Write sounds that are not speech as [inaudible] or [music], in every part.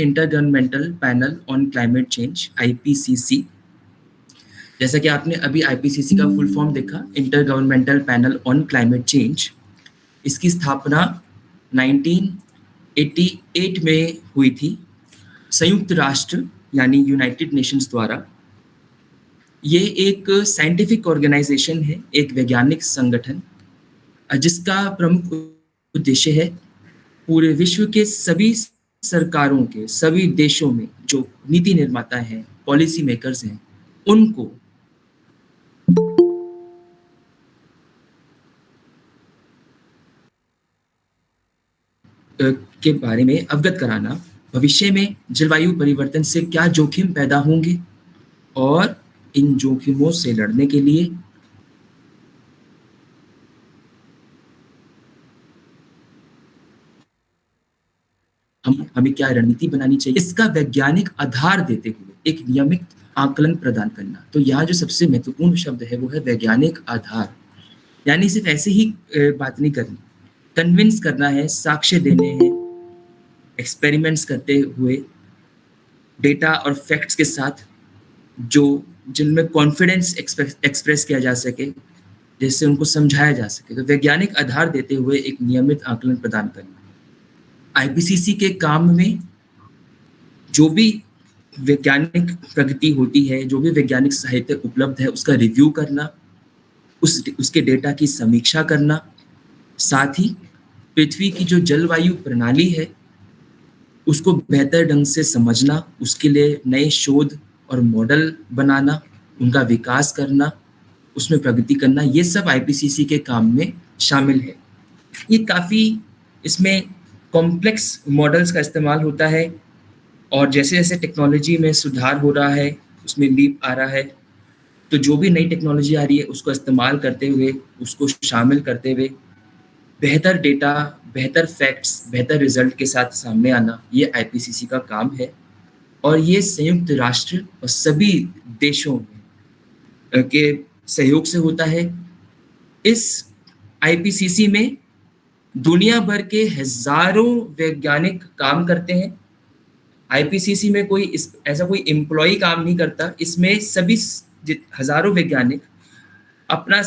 Intergovernmental panel on climate change IPCC जैसा कि आपने अभी आईपीसीसी का फुल फॉर्म देखा intergovernmental panel on climate change इसकी स्थापना 1988 में हुई थी। संयुक्त राष्ट्र, यानी यूनाइटेड नेशंस द्वारा। ये एक साइंटिफिक ऑर्गेनाइजेशन है, एक वैज्ञानिक संगठन, जिसका प्रमुख उद्देश्य है पूरे विश्व के सभी सरकारों के सभी देशों में जो नीति निर्माता हैं पॉलिसी मेकर्स हैं, उनको के बारे में अवगत कराना, भविष्य में जलवायु परिवर्तन से क्या जोखिम पैदा होंगे और इन जोखिमों से लड़ने के लिए हम, हमें क्या रणनीति बनानी चाहिए? इसका वैज्ञानिक आधार देते हुए एक नियमित आकलन प्रदान करना। तो यहाँ जो सबसे महत्वपूर्ण शब्द है, वो है वैज्ञानिक आधार। यानी सिर्फ़ ऐसे ही बात नहीं करनी। कन्विंस करना है, साक्ष्य देने हैं, एक्सपेरिमेंट्स करते हुए, डेटा और फैक्ट्स के साथ, जो, जिनमें कॉन्फिडेंस एक्सप्रेस किया जा सके, जिससे उनको समझाया जा सके। तो वैज्ञानिक आधार देते हुए एक नियमित आकलन प्रदान करना। आईपीसीसी के काम में जो भी वैज्ञानिक प्रगति होती है, जो भी वैज्ञानिक साहित्य उपलब्ध है, उसका रिव्यू करना, उस, उसके डेटा की समीक्षा करना, साथ ही पृथ्वी की जो जलवायु प्रणाली है, उसको बेहतर ढंग से समझना, उसके लिए नए शोध और मॉडल बनाना, उनका विकास करना, उसमें प्रगति करना, ये सब आईपीसीसी के काम में शामिल है। ये काफ़ी इसमें कॉम्प्लेक्स मॉडल्स का इस्तेमाल होता है और जैसे जैसे टेक्नोलॉजी में सुधार हो रहा है, उसमें लीप आ रहा है तो जो भी नई टेक्नोलॉजी आ रही है, उसको इस्तेमाल करते हुए, उसको शामिल करते हुए बेहतर डेटा बेहतर फैक्ट्स बेहतर रिज़ल्ट के साथ सामने आना, ये आईपीसीसी का काम है। और ये संयुक्त राष्ट्र और सभी देशों के सहयोग से होता है। इस आईपीसीसी में दुनिया भर के हज़ारों वैज्ञानिक काम करते हैं। आईपीसीसी में कोई इस, ऐसा कोई एम्प्लॉय काम नहीं करता। इसमें सभी हज़ारों वैज्ञानिक अपना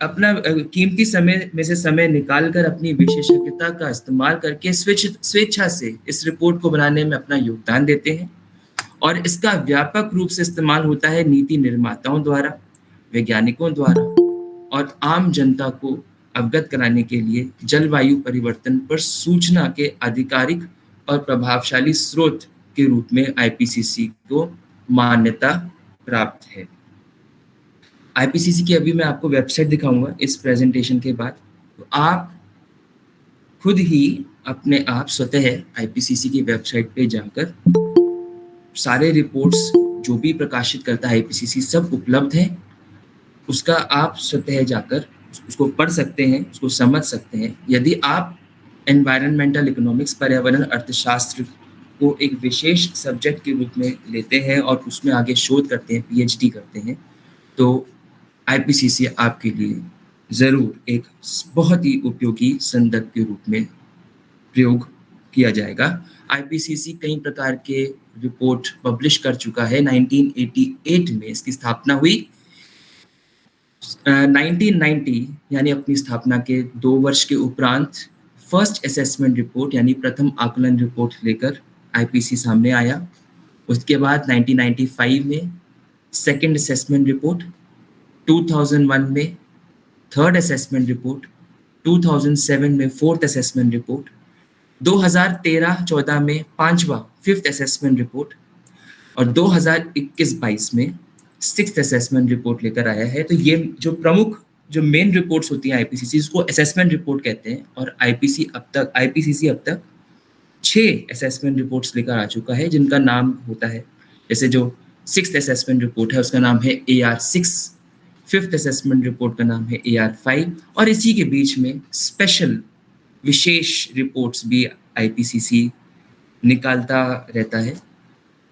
अपना कीमती समय में से समय निकालकर अपनी विशेषज्ञता का इस्तेमाल करके स्वेच्छा से इस रिपोर्ट को बनाने में अपना योगदान देते हैं और इसका व्यापक रूप से इस्तेमाल होता है नीति निर्माताओं द्वारा, वैज्ञानिकों द्वारा और आम जनता को अवगत कराने के लिए जलवायु परिवर्तन पर सूचना के आधिकारिक और प्रभावशाली स्रोत के रूप में आईपीसीसी को मान्यता प्राप्त है। आईपीसीसी की अभी मैं आपको वेबसाइट दिखाऊँगा इस प्रेजेंटेशन के बाद। तो आप खुद ही अपने आप स्वतः आईपीसीसी की वेबसाइट पे जाकर सारे रिपोर्ट्स जो भी प्रकाशित करता है आईपीसीसी सब उपलब्ध है। उसका आप स्वतः जाकर उसको पढ़ सकते हैं, उसको समझ सकते हैं। यदि आप एनवायरमेंटल इकोनॉमिक्स पर्यावरण, अर्थशास्त्र को एक विशेष सब्जेक्ट के रूप में लेते हैं और उसमें आगे शोध करते हैं पीएचडी करते हैं तो आईपीसीसी आपके लिए ज़रूर एक बहुत ही उपयोगी संदर्भ के रूप में प्रयोग किया जाएगा। आईपीसीसी कई प्रकार के रिपोर्ट पब्लिश कर चुका है। 1988 में इसकी स्थापना हुई। 1990 यानी अपनी स्थापना के दो वर्ष के उपरांत फ़र्स्ट असेसमेंट रिपोर्ट यानी प्रथम आकलन रिपोर्ट लेकर आईपीसी सामने आया। उसके बाद 1995 में सेकंड असेसमेंट रिपोर्ट 2001 में थर्ड असेसमेंट रिपोर्ट 2007 में फोर्थ असेसमेंट रिपोर्ट 2013-14 में पांचवा फिफ्थ असेसमेंट रिपोर्ट और 2021-22 में सिक्स असेसमेंट रिपोर्ट लेकर आया है। तो ये जो प्रमुख, जो मेन रिपोर्ट्स होती हैं आईपीसीसी उसको असेसमेंट रिपोर्ट कहते हैं, और आईपीसी अब तक आईपीसीसी अब तक छः असेसमेंट रिपोर्ट्स लेकर आ चुका है, जिनका नाम होता है, जैसे जो सिक्स असेसमेंट रिपोर्ट है, उसका नाम है A R six fifth assessment report का नाम है ए आर फाइव और इसी के बीच में स्पेशल विशेष रिपोर्ट्स भी आईपीसीसी निकालता रहता है।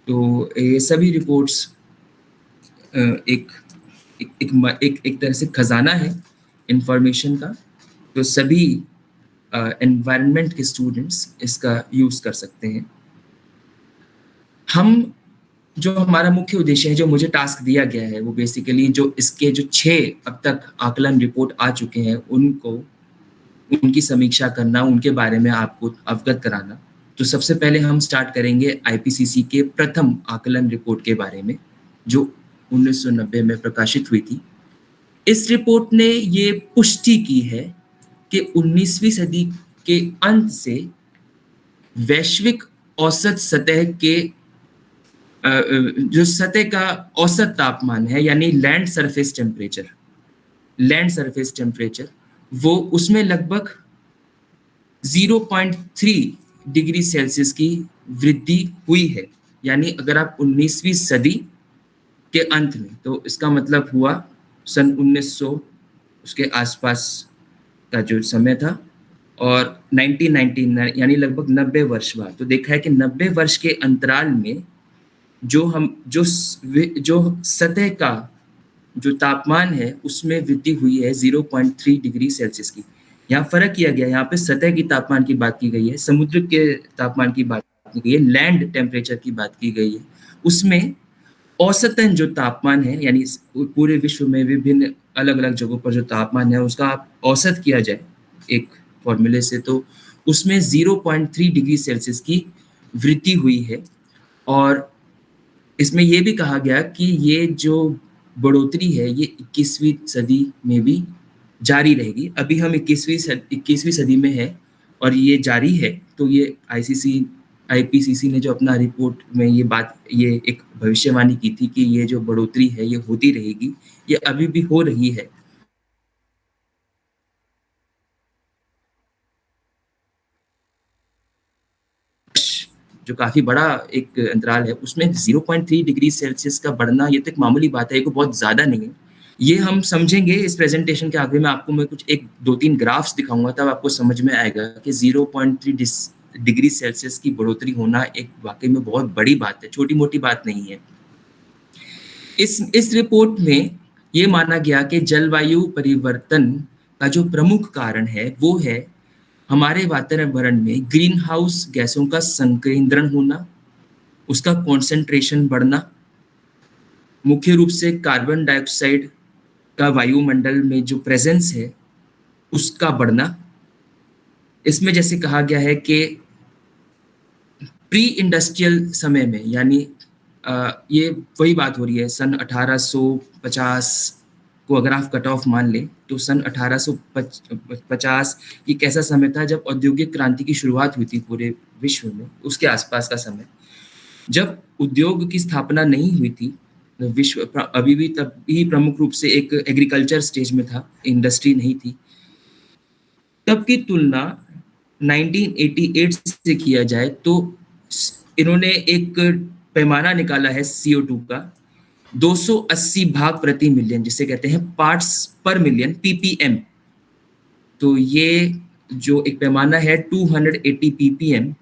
तो ये सभी रिपोर्ट्स एक एक एक, एक, तरह से खजाना है इंफॉर्मेशन का तो सभी एनवायरनमेंट के स्टूडेंट्स इसका यूज़ कर सकते हैं। हम जो हमारा मुख्य उद्देश्य है जो मुझे टास्क दिया गया है वो बेसिकली जो इसके जो छः अब तक आकलन रिपोर्ट आ चुके हैं उनको उनकी समीक्षा करना उनके बारे में आपको अवगत कराना तो सबसे पहले हम स्टार्ट करेंगे आईपीसीसी के प्रथम आकलन रिपोर्ट के बारे में जो 1990 में प्रकाशित हुई थी। इस रिपोर्ट ने ये पुष्टि की है कि 19वीं सदी के अंत से वैश्विक औसत सतह के जो सतह का औसत तापमान है, यानी land surface temperature, land surface temperature, वो उसमें लगभग 0.3 डिग्री सेल्सियस की वृद्धि हुई है। यानी अगर आप 19वीं सदी के अंत में तो इसका मतलब हुआ सन 1900 उसके आसपास का जो समय था और 1999 यानी लगभग 90 वर्ष बाद। तो देखा है कि 90 वर्ष के अंतराल में जो हम, जो जो सतह का जो तापमान है, उसमें वृद्धि हुई है 0.3 डिग्री सेल्सियस की। यहाँ फ़र्क किया गया, यहाँ पे सतह की तापमान की बात की गई है, समुद्र के तापमान की बात की गई है, लैंड टेम्परेचर की बात की गई है। उसमें औसतन जो तापमान है, यानी पूरे विश्व में विभिन्न अलग अलग जगहों पर जो तापमान है, उसका आप औसत किया जाए एक फॉर्मूले से तो उसमें 0.3 डिग्री सेल्सियस की वृद्धि हुई है। और इसमें यह भी कहा गया कि ये जो बढ़ोतरी है, ये 21वीं सदी में भी जारी रहेगी। अभी हम 21वीं इक्कीसवीं सदी में है और ये जारी है तो ये आईसीसी आईपीसीसी ने जो अपना रिपोर्ट में ये बात, ये एक भविष्यवाणी की थी कि ये जो बढ़ोतरी है, ये होती रहेगी, ये अभी भी हो रही है। जो काफ़ी बड़ा एक अंतराल है, उसमें 0.3 डिग्री सेल्सियस का बढ़ना ये तो एक मामूली बात है, ये को बहुत ज़्यादा नहीं है। ये हम समझेंगे इस प्रेजेंटेशन के आगे में आपको मैं कुछ एक दो तीन ग्राफ्स दिखाऊँगा, तब आपको समझ में आएगा कि 0.3 डिग्री सेल्सियस की बढ़ोतरी होना एक वाकई में बहुत बड़ी बात है, छोटी मोटी बात नहीं है। इस इस रिपोर्ट में ये माना गया कि जलवायु परिवर्तन का जो प्रमुख कारण है, वो है हमारे वातावरण में ग्रीन हाउस गैसों का संकेंद्रण होना, उसका कॉन्सेंट्रेशन बढ़ना, मुख्य रूप से कार्बन डाइऑक्साइड का वायुमंडल में जो प्रेजेंस है, उसका बढ़ना इसमें जैसे कहा गया है कि प्री इंडस्ट्रियल समय में, यानी ये वही बात हो रही है, सन 1850 को अगर आप कट ऑफ़ मान लें तो सन 1850 ये कैसा समय था जब औद्योगिक क्रांति की शुरुआत हुई थी पूरे विश्व में, उसके आसपास का समय। जब उद्योग की स्थापना नहीं हुई थी, विश्व अभी भी तब भी प्रमुख रूप से एक एग्रीकल्चर स्टेज में था इंडस्ट्री नहीं थी, तब की तुलना 1988 से किया जाए तो इन्होंने एक पैमाना निकाला है CO2 का। 280 भाग प्रति मिलियन, जिसे कहते हैं पार्ट्स पर मिलियन पीपीएम तो ये जो एक पैमाना है 280 पीपीएम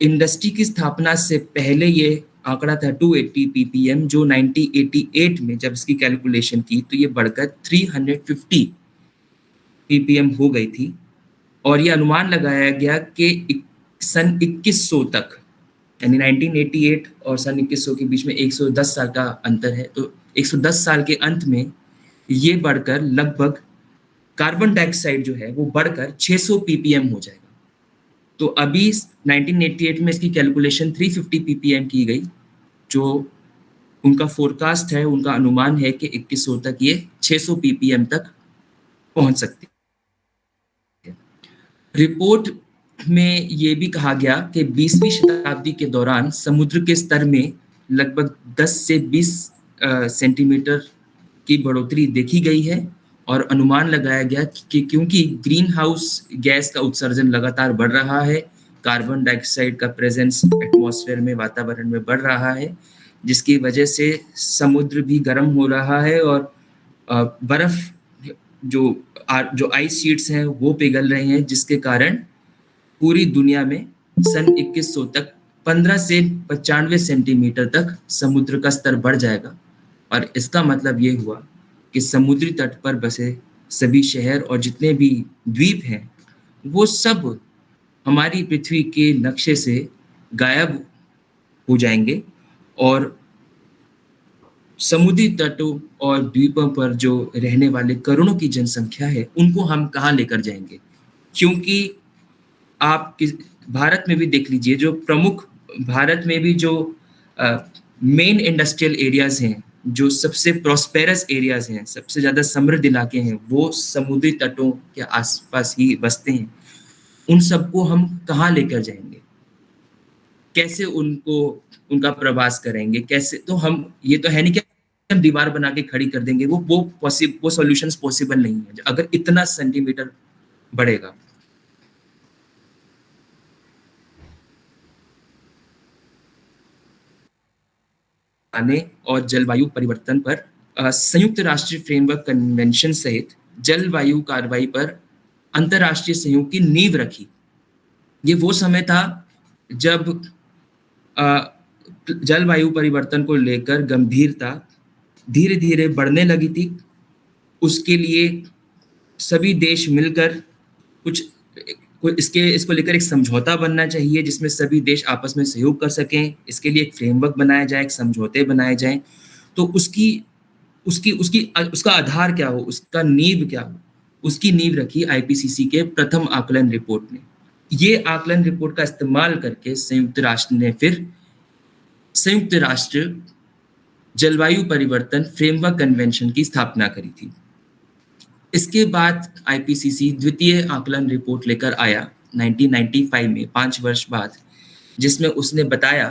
इंडस्ट्री की स्थापना से पहले ये आंकड़ा था 280 ppm जो 1988 में जब इसकी कैलकुलेशन की तो ये बढ़कर 350 ppm हो गई थी। और ये अनुमान लगाया गया कि सन 2100 तक, यानी 1988 और सन 2100 के बीच में 110 साल का अंतर है तो 110 साल के अंत में ये बढ़कर लगभग कार्बन डाइऑक्साइड जो है वो बढ़कर 600 ppm हो जाएगा। तो अभी 1988 में इसकी कैलकुलेशन 350 ppm की गई, जो उनका फोरकास्ट है, उनका अनुमान है कि 2100 तक ये 600 ppm तक पहुँच सकती रिपोर्ट में ये भी कहा गया कि 20वीं शताब्दी के दौरान समुद्र के स्तर में लगभग 10 से 20 सेंटीमीटर की बढ़ोतरी देखी गई है और अनुमान लगाया गया कि क्योंकि ग्रीन हाउस गैस का उत्सर्जन लगातार बढ़ रहा है, कार्बन डाइऑक्साइड का प्रेजेंस एटमॉस्फेयर में, वातावरण में बढ़ रहा है, जिसकी वजह से समुद्र भी गर्म हो रहा है और बर्फ़ जो जो आइस शीट्स हैं, वो पिघल रहे हैं, जिसके कारण पूरी दुनिया में सन 2100 तक 15 से पचानवे सेंटीमीटर तक समुद्र का स्तर बढ़ जाएगा। और इसका मतलब ये हुआ कि समुद्री तट पर बसे सभी शहर और जितने भी द्वीप हैं, वो सब हमारी पृथ्वी के नक्शे से गायब हो जाएँगे और समुद्री तटों और द्वीपों पर जो रहने वाले करोड़ों की जनसंख्या है, उनको हम कहाँ लेकर जाएँगे? क्योंकि आप किस, भारत में भी देख लीजिए, जो प्रमुख, भारत में भी जो मेन इंडस्ट्रियल एरियाज़ हैं, जो सबसे प्रॉस्पेरस एरियाज़ हैं, सबसे ज़्यादा समृद्ध इलाके हैं, वो समुद्री तटों के आसपास ही बसते हैं। उन सबको हम कहाँ लेकर जाएँगे? कैसे उनको, उनका प्रवास करेंगे? कैसे तो हम, ये तो है नहीं कि हम दीवार बना के खड़ी कर देंगे, वो वो पॉसिबल वो सॉल्यूशंस पॉसिबल नहीं है। अगर इतना सेंटीमीटर बढ़ेगा। आने और जलवायु परिवर्तन पर संयुक्त राष्ट्रीय फ्रेमवर्क कन्वेंशन सहित जलवायु कार्रवाई पर अंतरराष्ट्रीय सहयोग की नींव रखी। ये वो समय था जब जलवायु परिवर्तन को लेकर गंभीरता धीरे धीरे बढ़ने लगी थी। उसके लिए सभी देश मिलकर कुछ इसके, इसको लेकर एक समझौता बनना चाहिए, जिसमें सभी देश आपस में सहयोग कर सकें। इसके लिए एक फ्रेमवर्क बनाया जाए, एक समझौते बनाए जाएँ। तो उसकी उसकी उसकी, उसका आधार क्या हो? उसका नींव क्या हो? उसकी नींव रखी आईपीसीसी के प्रथम आकलन रिपोर्ट ने। ये आकलन रिपोर्ट का इस्तेमाल करके संयुक्त राष्ट्र ने फिर संयुक्त राष्ट्र जलवायु परिवर्तन फ्रेमवर्क कन्वेंशन की स्थापना करी थी। इसके बाद आईपीसीसी द्वितीय आकलन रिपोर्ट लेकर आया 1995 में, पाँच वर्ष बाद, जिसमें उसने बताया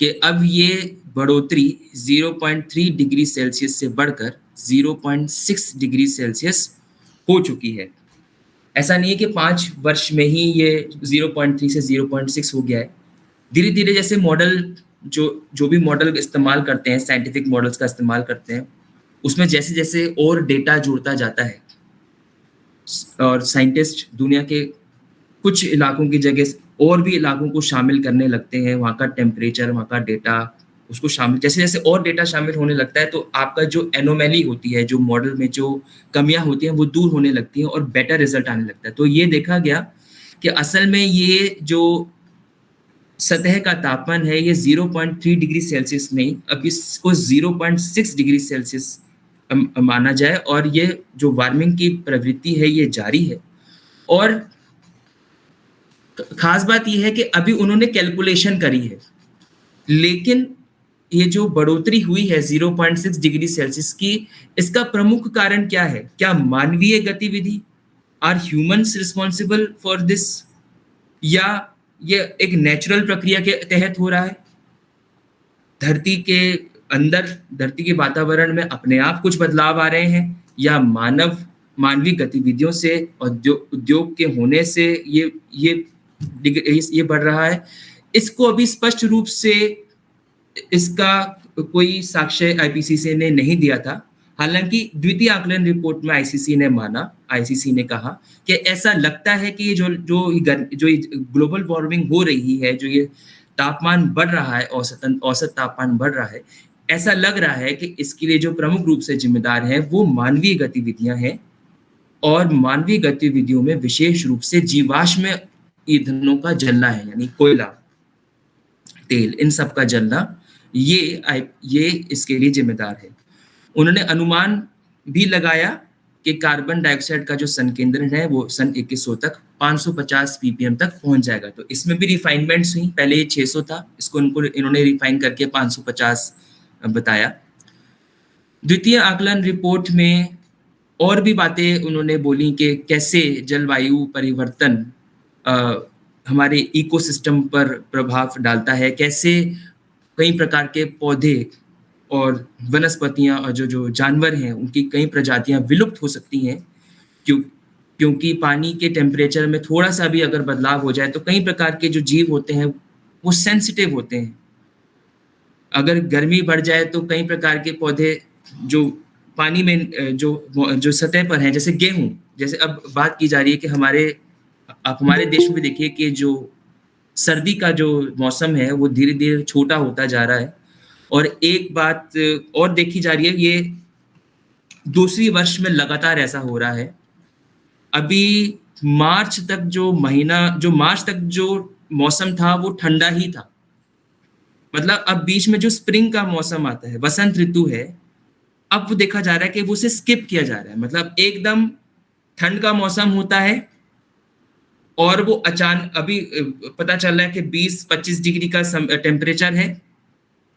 कि अब ये बढ़ोतरी 0.3 डिग्री सेल्सियस से बढ़कर 0.6 डिग्री सेल्सियस हो चुकी है। ऐसा नहीं है कि पाँच वर्ष में ही ये 0.3 से 0.6 हो गया है। धीरे धीरे जैसे मॉडल जो जो भी मॉडल इस्तेमाल करते हैं साइंटिफिक मॉडल्स का इस्तेमाल करते हैं, उसमें जैसे जैसे और डेटा जुड़ता जाता है। और साइंटिस्ट दुनिया के कुछ इलाकों की जगह और भी इलाकों को शामिल करने लगते हैं, वहाँ का टेम्परेचर वहाँ का डेटा उसको शामिल, जैसे जैसे और डेटा शामिल होने लगता है तो आपका जो एनोमैली होती है, जो मॉडल में जो कमियाँ होती हैं, वो दूर होने लगती हैं और बेटर रिज़ल्ट आने लगता है। तो ये देखा गया कि असल में ये जो सतह का तापमान है, ये 0.3 डिग्री सेल्सियस नहीं, अब इसको 0.6 डिग्री सेल्सियस माना जाए और ये जो वार्मिंग की प्रवृत्ति है, ये जारी है। और खास बात यह है कि अभी उन्होंने कैलकुलेशन करी है, लेकिन ये जो बढ़ोतरी हुई है 0.6 डिग्री सेल्सियस की, इसका प्रमुख कारण क्या है? क्या मानवीय गतिविधि? Are humans responsible for this या ये एक नेचुरल प्रक्रिया के तहत हो रहा है? धरती के अंदर, धरती के वातावरण में अपने आप कुछ बदलाव आ रहे हैं? या मानव, मानवीय गतिविधियों से उद्योग उद्योग के होने से ये ये ये बढ़ रहा है? इसको अभी स्पष्ट रूप से इसका कोई साक्ष्य आईपीसीसी ने नहीं दिया था। हालाँकि द्वितीय आकलन रिपोर्ट में आईसीसी ने माना आईसीसी ने कहा कि ऐसा लगता है कि ये जो जो जो ग्लोबल वार्मिंग हो रही है, जो ये तापमान बढ़ रहा है, औसतन, औसत तापमान बढ़ रहा है, ऐसा लग रहा है कि इसके लिए जो प्रमुख रूप से जिम्मेदार है, वो मानवीय गतिविधियाँ हैं और मानवीय गतिविधियों में विशेष रूप से जीवाश्म ईंधनों का जलना है, यानी कोयला, तेल, इन सब का जलना ये ये इसके लिए जिम्मेदार है। उन्होंने अनुमान भी लगाया कि कार्बन डाइऑक्साइड का जो संकेंद्रण है वो सन 2100 तक 550 पीपीएम तक पहुँच जाएगा। तो इसमें भी रिफाइनमेंट्स हुई। पहले ये 600 था इसको उनको इन्होंने रिफाइन करके 550 बताया। द्वितीय आकलन रिपोर्ट में और भी बातें उन्होंने बोली कि कैसे जलवायु परिवर्तन आ, हमारे इकोसिस्टम पर प्रभाव डालता है कैसे कई प्रकार के पौधे और वनस्पतियाँ और जो जो जानवर हैं, उनकी कई प्रजातियाँ विलुप्त हो सकती हैं। क्यों, क्योंकि पानी के टेम्परेचर में थोड़ा सा भी अगर बदलाव हो जाए तो कई प्रकार के जो जीव होते हैं, वो सेंसिटिव होते हैं। अगर गर्मी बढ़ जाए तो कई प्रकार के पौधे जो पानी में, जो जो सतह पर हैं, जैसे गेहूँ, जैसे अब बात की जा रही है कि हमारे, आप हमारे देश में देखिए कि जो सर्दी का जो मौसम है, वो धीरे धीरे छोटा होता जा रहा है। और एक बात और देखी जा रही है, ये दूसरी वर्ष में लगातार ऐसा हो रहा है। अभी मार्च तक जो महीना, जो मार्च तक जो मौसम था, वो ठंडा ही था। मतलब अब बीच में जो स्प्रिंग का मौसम आता है, वसंत ऋतु है, अब वो देखा जा रहा है कि वो उसे स्किप किया जा रहा है। मतलब एकदम ठंड का मौसम होता है और वो अचानक अभी पता चल रहा है कि 20-25 डिग्री का टेम्परेचर है।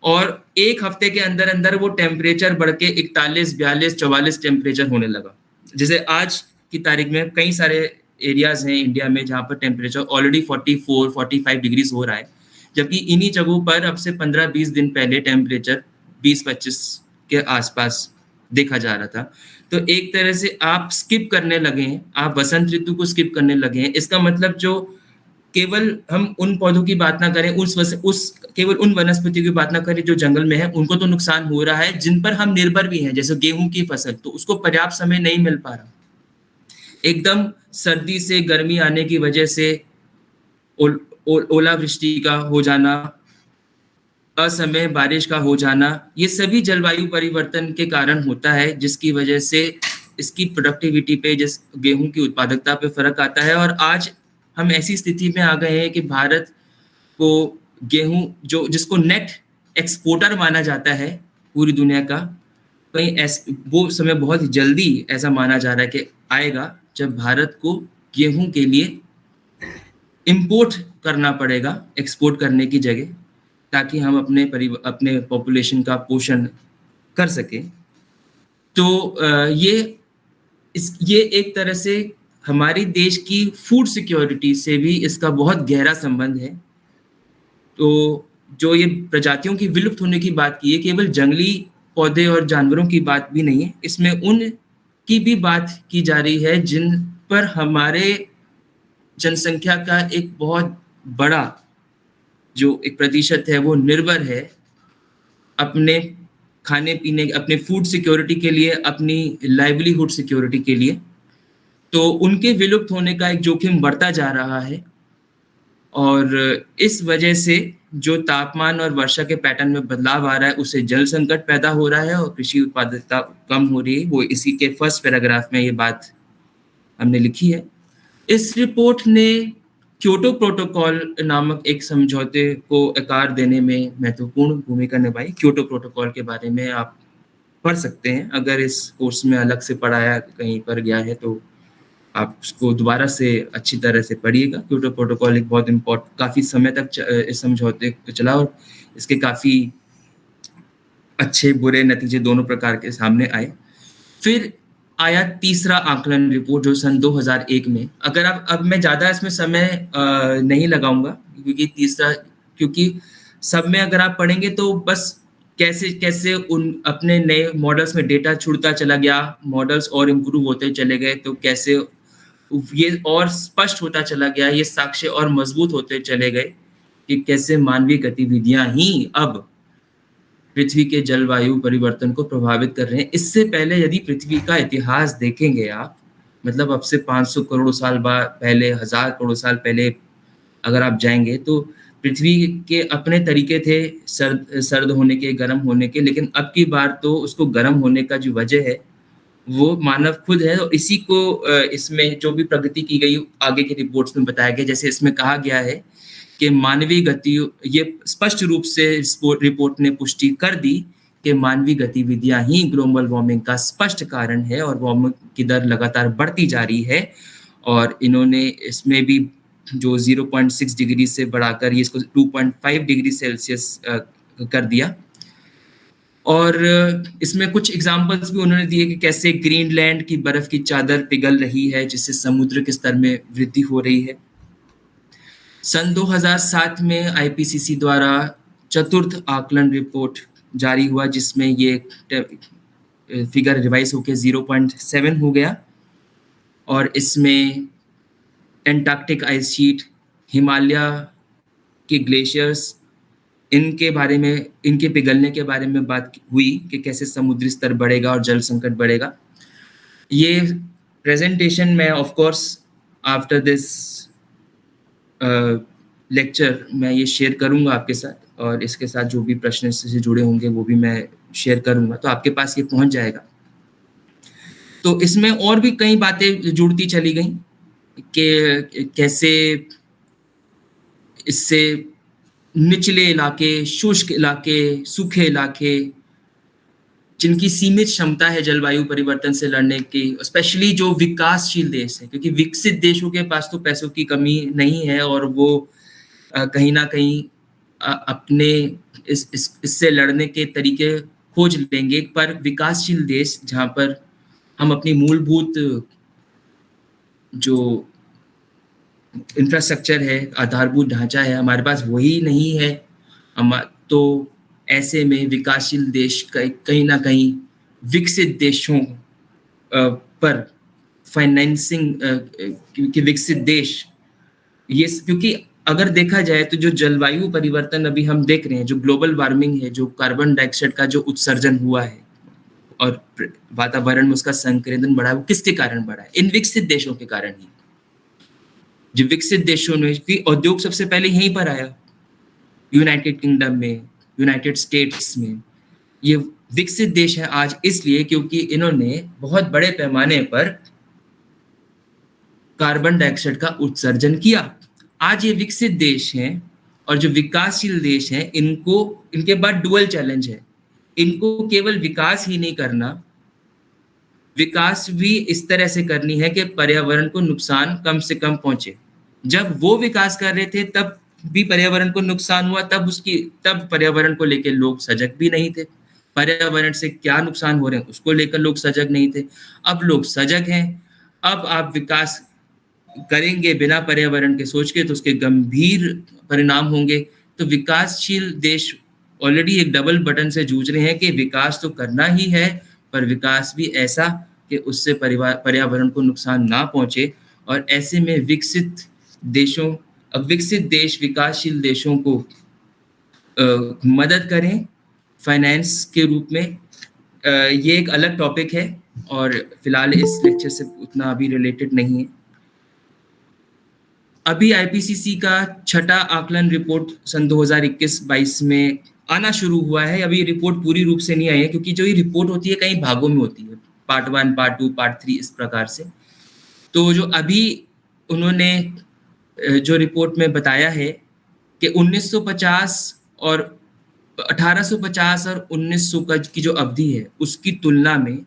और एक हफ़्ते के अंदर अंदर वो टेम्परेचर बढ़ के इकतालीस, बयालीस, चौवालीस टेम्परेचर होने लगा। जैसे आज की तारीख में कई सारे एरियाज़ हैं इंडिया में जहाँ पर टेम्परेचर ऑलरेडी 44 45 डिग्रीज हो रहा है। जबकि इन्हीं जगहों पर अब से 15-20 दिन पहले टेम्परेचर 20-25 के आसपास देखा जा रहा था। तो एक तरह से आप स्किप करने लगे हैं आप वसंत ऋतु को स्किप करने लगे हैं। इसका मतलब जो केवल हम उन पौधों की बात ना करें उस वस, उस केवल उन वनस्पतियों की बात ना करें जो जंगल में है उनको तो नुकसान हो रहा है जिन पर हम निर्भर भी हैं जैसे गेहूँ की फ़सल तो उसको पर्याप्त समय नहीं मिल पा रहा। एकदम सर्दी से गर्मी आने की वजह से ओल, ओल, ओलावृष्टि का हो जाना असमय बारिश का हो जाना, ये सभी जलवायु परिवर्तन के कारण होता है, जिसकी वजह से इसकी प्रोडक्टिविटी पे, जिस गेहूँ की उत्पादकता पे फ़र्क आता है। और आज हम ऐसी स्थिति में आ गए हैं कि भारत को गेहूँ, जो, जिसको नेट एक्सपोर्टर माना जाता है पूरी दुनिया का, कहीं ऐस, वो समय बहुत जल्दी ऐसा माना जा रहा है कि आएगा, जब भारत को गेहूँ के लिए इंपोर्ट करना पड़ेगा एक्सपोर्ट करने की जगह। ताकि हम अपने अपने पॉपुलेशन का पोषण कर सकें। तो ये इस, ये एक तरह से हमारी देश की फ़ूड सिक्योरिटी से भी इसका बहुत गहरा संबंध है। तो जो ये प्रजातियों की विलुप्त होने की बात की है, केवल जंगली पौधे और जानवरों की बात भी नहीं है, इसमें उन की भी बात की जा रही है, जिन पर हमारे जनसंख्या का एक बहुत बड़ा जो एक प्रतिशत है, वो निर्भर है अपने खाने पीने, अपने फ़ूड सिक्योरिटी के लिए, अपनी लाइवलीहुड सिक्योरिटी के लिए। तो उनके विलुप्त होने का एक जोखिम बढ़ता जा रहा है और इस वजह से जो तापमान और वर्षा के पैटर्न में बदलाव आ रहा है, उससे जल संकट पैदा हो रहा है और कृषि उत्पादकता कम हो रही है। वो इसी के फ़र्स्ट पैराग्राफ में ये बात हमने लिखी है। इस रिपोर्ट ने क्योटो प्रोटोकॉल नामक एक समझौते को आकार देने में महत्वपूर्ण भूमिका निभाई। क्योटो प्रोटोकॉल के बारे में आप पढ़ सकते हैं। अगर इस कोर्स में अलग से पढ़ाया कहीं पर गया है तो आप उसको दोबारा से अच्छी तरह से पढ़िएगा। क्योटो प्रोटोकॉल एक बहुत इम्पोर्ट, काफ़ी समय तक इस समझौते को चला और इसके काफ़ी अच्छे बुरे नतीजे दोनों प्रकार के सामने आए। फिर आया तीसरा आकलन रिपोर्ट जो सन 2001 में। अगर आप, अब मैं ज़्यादा इसमें समय नहीं लगाऊँगा, क्योंकि तीसरा, क्योंकि सब में अगर आप पढ़ेंगे तो बस कैसे कैसे उन अपने नए मॉडल्स में डेटा छुड़ता चला गया मॉडल्स और इम्प्रूव होते चले गए तो कैसे ये और स्पष्ट होता चला गया, ये साक्ष्य और मज़बूत होते चले गए कि कैसे मानवीय गतिविधियाँ ही अब पृथ्वी के जलवायु परिवर्तन को प्रभावित कर रहे हैं। इससे पहले यदि पृथ्वी का इतिहास देखेंगे आप मतलब अब से 500 करोड़ साल बाद पहले, हज़ार करोड़ साल पहले अगर आप जाएँगे तो पृथ्वी के अपने तरीके थे सर्द सर्द होने के, गर्म होने के, लेकिन अब की बार तो उसको गर्म होने का जो वजह है, वो मानव खुद है और इसी को इसमें जो भी प्रगति की गई आगे की रिपोर्ट्स में बताया गया, जैसे इसमें कहा गया है कि मानवीय गति ये स्पष्ट रूप से रिपोर्ट ने पुष्टि कर दी कि मानवीय गतिविधियाँ ही ग्लोबल वार्मिंग का स्पष्ट कारण है और वार्मिंग की दर लगातार बढ़ती जा रही है और इन्होंने इसमें भी जो 0.6 डिग्री से बढ़ाकर ये इसको 2.5 डिग्री सेल्सियस कर दिया। और इसमें कुछ एग्जाम्पल्स भी उन्होंने दिए कि कैसे ग्रीनलैंड की बर्फ़ की चादर पिघल रही है, जिससे समुद्र के स्तर में वृद्धि हो रही है। सन 2007 में आईपीसीसी द्वारा चतुर्थ आकलन रिपोर्ट जारी हुआ, जिसमें ये फिगर रिवाइज होकर 0.7 हो गया। और इसमें एंटार्क्टिक आइस शीट हिमालय के ग्लेशियर्स इनके बारे में, इनके पिघलने के बारे में बात हुई कि कैसे समुद्री स्तर बढ़ेगा और जल संकट बढ़ेगा। ये प्रेजेंटेशन में of course after this lecture मैं ये शेयर करूँगा आपके साथ और इसके साथ जो भी प्रश्न से जुड़े होंगे वो भी मैं शेयर करूँगा। तो आपके पास ये पहुँच जाएगा। तो इसमें और भी कई बातें जुड़ती चली गई कि कैसे इससे निचले इलाके, शुष्क इलाके, सूखे इलाके जिनकी सीमित क्षमता है जलवायु परिवर्तन से लड़ने की स्पेशली जो विकासशील देश है क्योंकि विकसित देशों के पास तो पैसों की कमी नहीं है और वो कहीं ना कहीं अपने इस, इससे इस लड़ने के तरीके खोज लेंगे। पर विकासशील देश जहाँ पर हम अपनी मूलभूत जो इंफ्रास्ट्रक्चर है आधारभूत ढांचा है हमारे पास वही नहीं है हम तो ऐसे में विकासशील देश कहीं ना कहीं विकसित देशों पर फाइनेंसिंग के विकसित देश। ये क्योंकि अगर देखा जाए तो जो जलवायु परिवर्तन अभी हम देख रहे हैं, जो ग्लोबल वार्मिंग है, जो कार्बन डाइऑक्साइड का जो उत्सर्जन हुआ है, और वातावरण में उसका संकेंद्रण बढ़ा है, वो किसके कारण बढ़ा है? इन विकसित देशों के कारण ही। जो विकसित देशों में औद्योग सबसे पहले यहीं पर आया यूनाइटेड किंगडम में यूनाइटेड स्टेट्स में। ये विकसित देश है आज इसलिए क्योंकि इन्होंने बहुत बड़े पैमाने पर कार्बन डाइऑक्साइड का उत्सर्जन किया। आज ये विकसित देश हैं और जो विकासशील देश हैं, इनको, इनके बाद डुअल चैलेंज है। इनको केवल विकास ही नहीं करना, विकास भी इस तरह से करनी है कि पर्यावरण को नुकसान कम से कम पहुँचे। जब वो विकास कर रहे थे, तब भी पर्यावरण को नुकसान हुआ, तब उसकी, तब पर्यावरण को लेकर लोग सजग भी नहीं थे। पर्यावरण से क्या नुकसान हो रहे हैं, उसको लेकर लोग सजग नहीं थे। अब लोग सजग हैं, अब आप विकास करेंगे बिना पर्यावरण के सोच के तो उसके गंभीर परिणाम होंगे। तो विकासशील देश ऑलरेडी एक डबल बटन से जूझ रहे हैं कि विकास तो करना ही है, पर विकास भी ऐसा कि उससे पर्यावरण को नुकसान ना पहुँचे। और ऐसे में विकसित देशों विकसित देश विकासशील देशों को आ, मदद करें फाइनेंस के रूप में। आ, ये एक अलग टॉपिक है और फ़िलहाल इस लेक्चर से उतना अभी रिलेटेड नहीं है। अभी आईपीसीसी का छठा आकलन रिपोर्ट सन 2021-22 में आना शुरू हुआ है। अभी रिपोर्ट पूरी रूप से नहीं आई है क्योंकि जो ये रिपोर्ट होती है कई भागों में होती है। Part one part two part three इस प्रकार से। तो जो अभी उन्होंने जो रिपोर्ट में बताया है कि 1950 और 1850 और 1900 का की जो अवधि है, उसकी तुलना में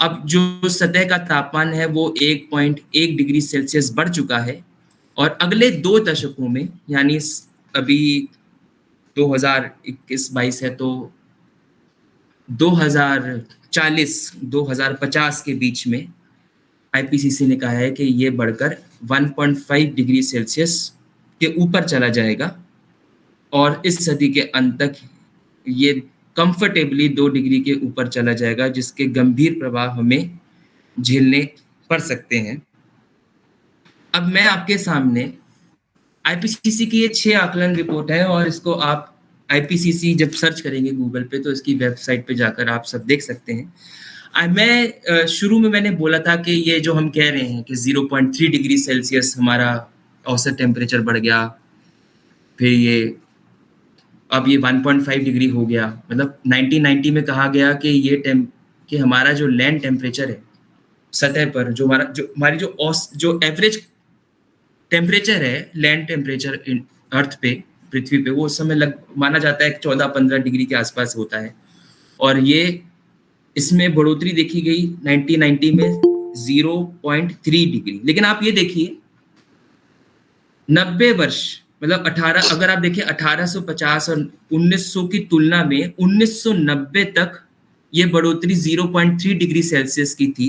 अब जो सतह का तापमान है, वो 1.1 डिग्री सेल्सियस बढ़ चुका है और अगले दो दशकों में, यानी अभी 2021-22 है तो 2040 2050 के बीच में आईपीसीसी ने कहा है कि ये बढ़कर 1.5 डिग्री सेल्सियस के ऊपर चला जाएगा और इस सदी के अंत तक ये कंफर्टेबली दो डिग्री के ऊपर चला जाएगा, जिसके गंभीर प्रभाव हमें झेलने पड़ सकते हैं। अब मैं आपके सामने आईपीसीसी की ये छह आकलन रिपोर्ट है और इसको आप आईपीसीसी जब सर्च करेंगे गूगल पे तो इसकी वेबसाइट पे जाकर आप सब देख सकते हैं। मैं शुरू में मैंने बोला था कि ये जो हम कह रहे हैं कि 0.3 डिग्री सेल्सियस हमारा औसत टेम्परेचर बढ़ गया, फिर ये, अब ये 1.5 डिग्री हो गया। मतलब 1990 में कहा गया कि ये टेम कि हमारा जो लैंड टेम्परेचर है, सतह पर, जो हमारा, जो, हमारी जो औस, जो एवरेज टेम्परेचर है लैंड टेम्परेचर अर्थ पे, पृथ्वी पे, वो उस समय लग, माना जाता है चौदह पंद्रह डिग्री के आसपास होता है। और ये इसमें बढ़ोतरी देखी गई 1990 में 0.3 डिग्री। लेकिन आप ये देखिए 90 वर्ष मतलब 18 अगर आप देखिए 1850 और 1900 की तुलना में 1990 तक ये बढ़ोतरी 0.3 डिग्री सेल्सियस की थी।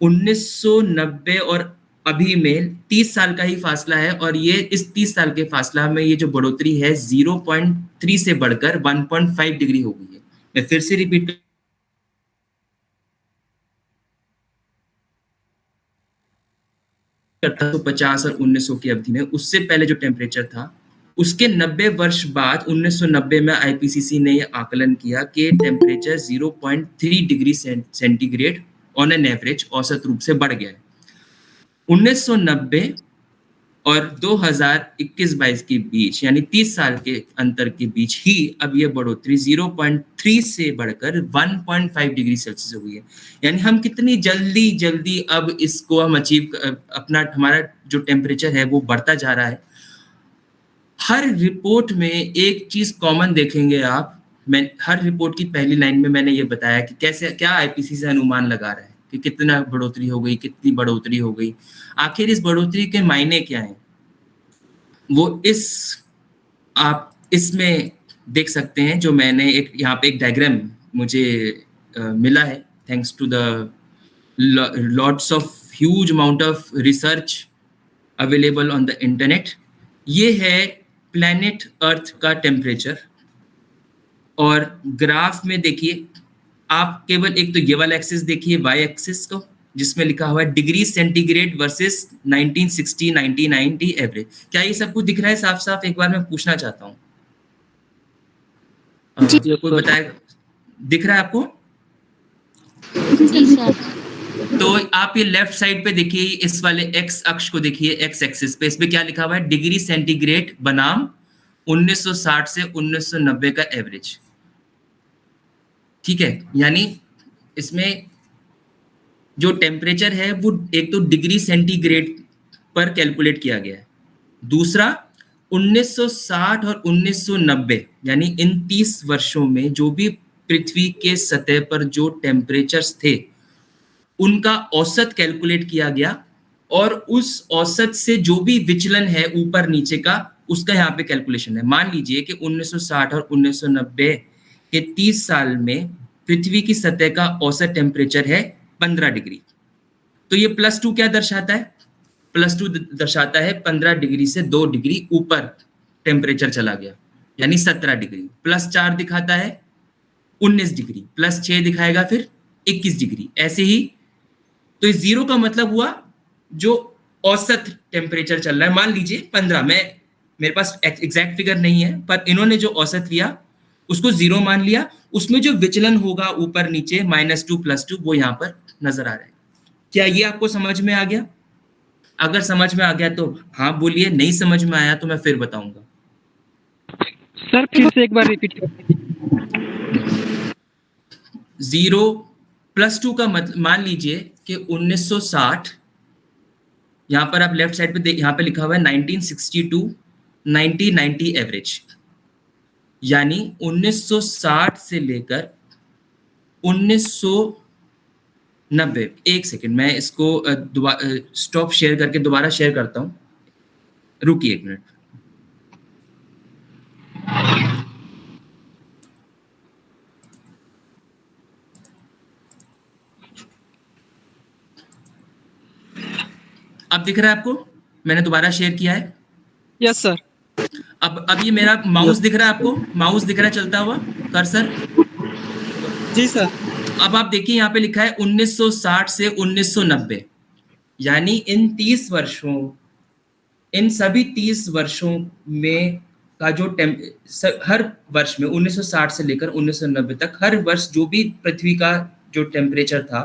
1990 और अभी में 30 साल का ही फासला है और ये इस 30 साल के फासला में ये जो बढ़ोतरी है 0.3 से बढ़कर 1.5 डिग्री हो गई है। मैं फिर से रिपीट पचास और 1900 की अवधि में। उससे पहले जो टेम्परेचर था, उसके 90 वर्ष बाद 1990 में आईपीसीसी ने यह आकलन किया कि temperature 0.3 degree centigrade on an average औसत रूप से बढ़ गया है। 1990 और 2021-22 के बीच, यानी 30 साल के अंतर के बीच ही अब ये बढ़ोतरी 0.3 से बढ़कर 1.5 डिग्री सेल्सियस हुई है। यानी हम कितनी जल्दी जल्दी अब इसको हम अचीव अपना, हमारा जो टेम्परेचर है वो बढ़ता जा रहा है। हर रिपोर्ट में एक चीज़ कॉमन देखेंगे आप। मैं, हर रिपोर्ट की पहली लाइन में मैंने ये बताया कि कैसे, क्या आईपीसी से अनुमान लगा रहा है। कि कितना बढ़ोतरी हो गई कितनी बढ़ोतरी हो गई। आखिर इस बढ़ोतरी के मायने क्या हैं? वो इस आप इसमें देख सकते हैं जो मैंने एक यहाँ पे एक डायग्राम मुझे uh, मिला है। Thanks to the lots of huge amount of research available on the internet ये है प्लैनेट अर्थ का टेम्परेचर और ग्राफ में देखिए आप केवल एक तो ये वाला एक्सिस देखिए वाई एक्सिस को जिसमें लिखा हुआ है डिग्री सेंटीग्रेड वर्सेस 1960 1990 एवरेज क्या ये सब कुछ दिख रहा है? साफ़ साफ़ एक बार मैं पूछना चाहता हूँ। कोई बताए दिख रहा है आपको? तो आप ये लेफ़्ट साइड पे देखिए इस वाले एक्स अक्ष को देखिए एक्स एक्सिस पे। इस पे क्या लिखा हुआ है? डिग्री सेंटीग्रेड बनाम 1960 से 1990 का एवरेज ठीक है? यानी इसमें जो टेम्परेचर है, वो एक तो डिग्री सेंटीग्रेड पर कैलकुलेट किया गया है। दूसरा 1960 और 1990 यानी इन 30 वर्षों में जो भी पृथ्वी के सतह पर जो टेम्परेचर्स थे, उनका औसत कैलकुलेट किया गया और उस औसत से जो भी विचलन है ऊपर नीचे का, उसका यहाँ पे कैलकुलेशन है। मान लीजिए कि 1960 और 1990 के 30 साल में पृथ्वी की सतह का औसत टेम्परेचर है 15 डिग्री। तो ये प्लस टू क्या दर्शाता है? प्लस टू दर्शाता है 15 डिग्री से 2 डिग्री ऊपर टेम्परेचर चला गया, यानी 17 डिग्री। प्लस चार दिखाता है 19 डिग्री प्लस छह दिखाएगा फिर 21 डिग्री। ऐसे ही तो इस ज़ीरो का मतलब हुआ जो औसत टेम्परेचर चल रहा है। मान लीजिए पंद्रह, मैं, मेरे पास एग्जैक्ट फिगर नहीं है, पर इन्होंने जो औसत लिया, उसको ज़ीरो मान लिया उसमें जो विचलन होगा ऊपर नीचे माइनस टू प्लस टू वो यहाँ पर नज़र आ रहा है। क्या ये आपको समझ में आ गया? अगर समझ में आ गया तो हाँ बोलिए नहीं समझ में आया तो मैं फिर बताऊँगा। सर फिर से एक बार रिपीट ज़ीरो प्लस टू का मतलब मान लीजिए कि 1960 यहाँ पर आप लेफ़्ट साइड पे यहाँ पे लिखा हुआ है 1962 1990 एवरेज यानी 1960 से लेकर 1990 एक सेकंड मैं इसको स्टॉप शेयर करके दोबारा शेयर करता हूँ। रुकिए एक मिनट अब दिख रहा है आपको? मैंने दोबारा शेयर किया है? यस yes, सर अब अब ये मेरा माउस दिख रहा है आपको? माउस दिख रहा है चलता हुआ? कर्सर जी सर। अब आप देखिए यहाँ पे लिखा है 1960 से 1990 यानी इन 30 वर्षों इन सभी 30 वर्षों में का जो टेम हर वर्ष में 1960 से लेकर 1990 तक हर वर्ष जो भी पृथ्वी का जो टेम्परेचर था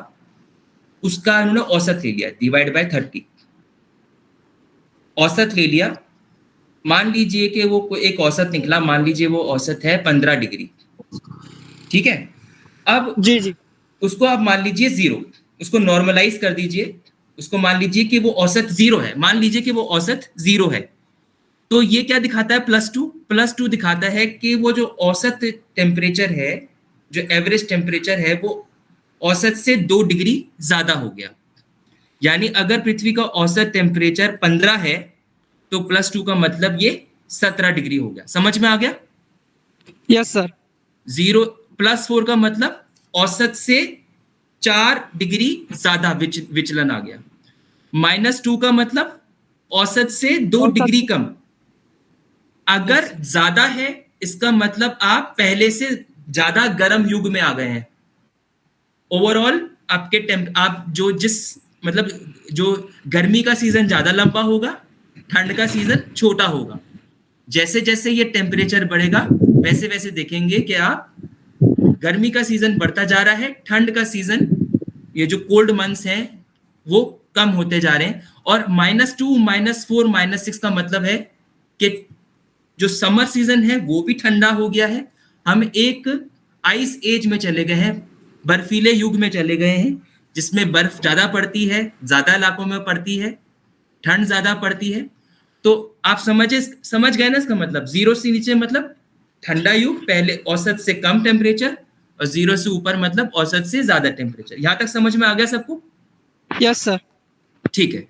उसका उन्होंने औसत ले लिया डिवाइड बाय थर्टी औसत ले लिया मान लीजिए कि वो एक औसत निकला मान लीजिए वो औसत है पंद्रह डिग्री। ठीक है? अब जी जी। उसको आप मान लीजिए ज़ीरो उसको नॉर्मलाइज कर दीजिए उसको मान लीजिए कि वो औसत ज़ीरो है। मान लीजिए कि वो औसत ज़ीरो है। तो ये क्या दिखाता है? प्लस टू प्लस टू दिखाता है कि वो जो औसत टेम्परेचर है जो एवरेज टेम्परेचर है वो औसत से दो डिग्री ज़्यादा हो गया। यानी अगर पृथ्वी का औसत टेम्परेचर पंद्रह है तो प्लस टू का मतलब ये सत्रह डिग्री हो गया। समझ में आ गया? Yes sir zero plus four का मतलब औसत से चार डिग्री ज़्यादा विच, विचलन आ गया। माइनस टू का मतलब औसत से दो डिग्री कम। अगर ज़्यादा है इसका मतलब आप पहले से ज़्यादा गर्म युग में आ गए हैं। ओवरऑल आपके टेम्प आप जो जिस मतलब जो गर्मी का सीज़न ज़्यादा लंबा होगा ठंड का सीज़न छोटा होगा। जैसे जैसे ये टेम्परेचर बढ़ेगा वैसे वैसे देखेंगे कि आप गर्मी का सीज़न बढ़ता जा रहा है, ठंड का सीज़न ये जो कोल्ड मंथ्स हैं, वो कम होते जा रहे हैं। और minus two minus four minus six का मतलब है कि जो समर सीज़न है, वो भी ठंडा हो गया है। हम एक आइस एज में चले गए हैं, बर्फीले युग में चले गए हैं, जिसमें बर्फ़ ज़्यादा पड़ती है, ज़्यादा इलाकों में पड़ती है, ठंड ज़्यादा पड़ती है। तो आप समझे समझ गए ना इसका मतलब? ज़ीरो से नीचे मतलब ठंडा युग पहले औसत से कम टेम्परेचर और ज़ीरो से ऊपर मतलब औसत से ज़्यादा टेम्परेचर यहाँ तक समझ में आ गया सबको? यस सर ठीक है।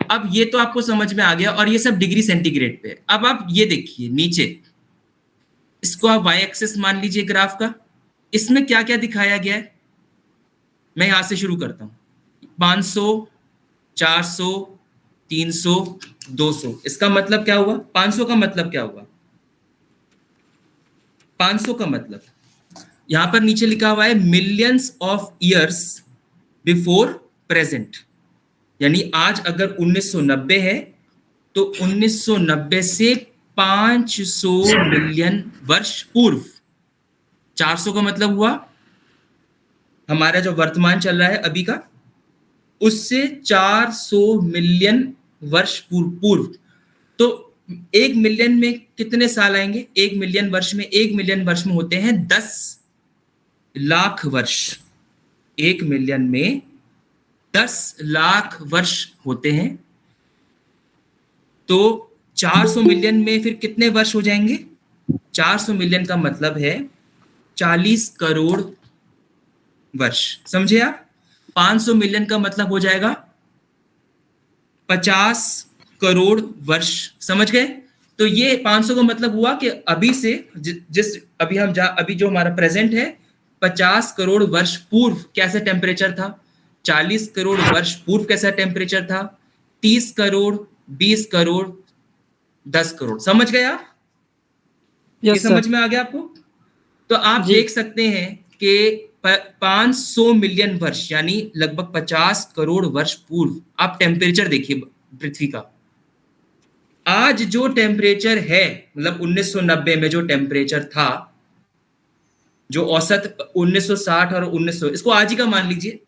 अब ये तो आपको समझ में आ गया और ये सब डिग्री सेंटीग्रेड पे है। अब आप ये देखिए नीचे। इसको आप वाई एक्सेस मान लीजिए ग्राफ का। इसमें क्या क्या दिखाया गया है? मैं यहाँ से शुरू करता हूँ। 500 400 300 200 इसका मतलब क्या हुआ? 500 का मतलब क्या हुआ? 500 का मतलब। यहाँ पर नीचे लिखा हुआ है millions of years before present यानी आज अगर 1990 है तो 1990 से 500 मिलियन वर्ष पूर्व। 400 का मतलब हुआ, हमारा जो वर्तमान चल रहा है अभी का, उससे 400 मिलियन वर्ष पूर्व पूर्व। तो एक मिलियन में कितने साल आएँगे? एक मिलियन वर्ष में, एक मिलियन वर्ष में होते हैं दस लाख वर्ष। एक मिलियन में दस लाख वर्ष होते हैं। तो 400 मिलियन में फिर कितने वर्ष हो जाएँगे? 400 मिलियन का मतलब है 40 करोड़ वर्ष। समझे आप? 500 मिलियन का मतलब हो जाएगा 50 करोड़ वर्ष समझ गए? तो ये 500 का मतलब हुआ कि अभी से जिस अभी हम जा अभी जो हमारा प्रेजेंट है 50 करोड़ वर्ष पूर्व कैसे टेम्परेचर था? 40 करोड़ वर्ष पूर्व कैसा टेम्परेचर था? 30 करोड़ 20 करोड़ 10 करोड़। समझ गए आप? Yes, ये समझ में आ गया आपको? तो आप देख सकते हैं कि 500 मिलियन वर्ष यानी लगभग 50 करोड़ वर्ष पूर्व। आप टेम्परेचर देखिए पृथ्वी का। आज जो टेम्परेचर है मतलब 1990 में जो टेम्परेचर था जो औसत 1960 और 1900 इसको आज ही का मान लीजिए।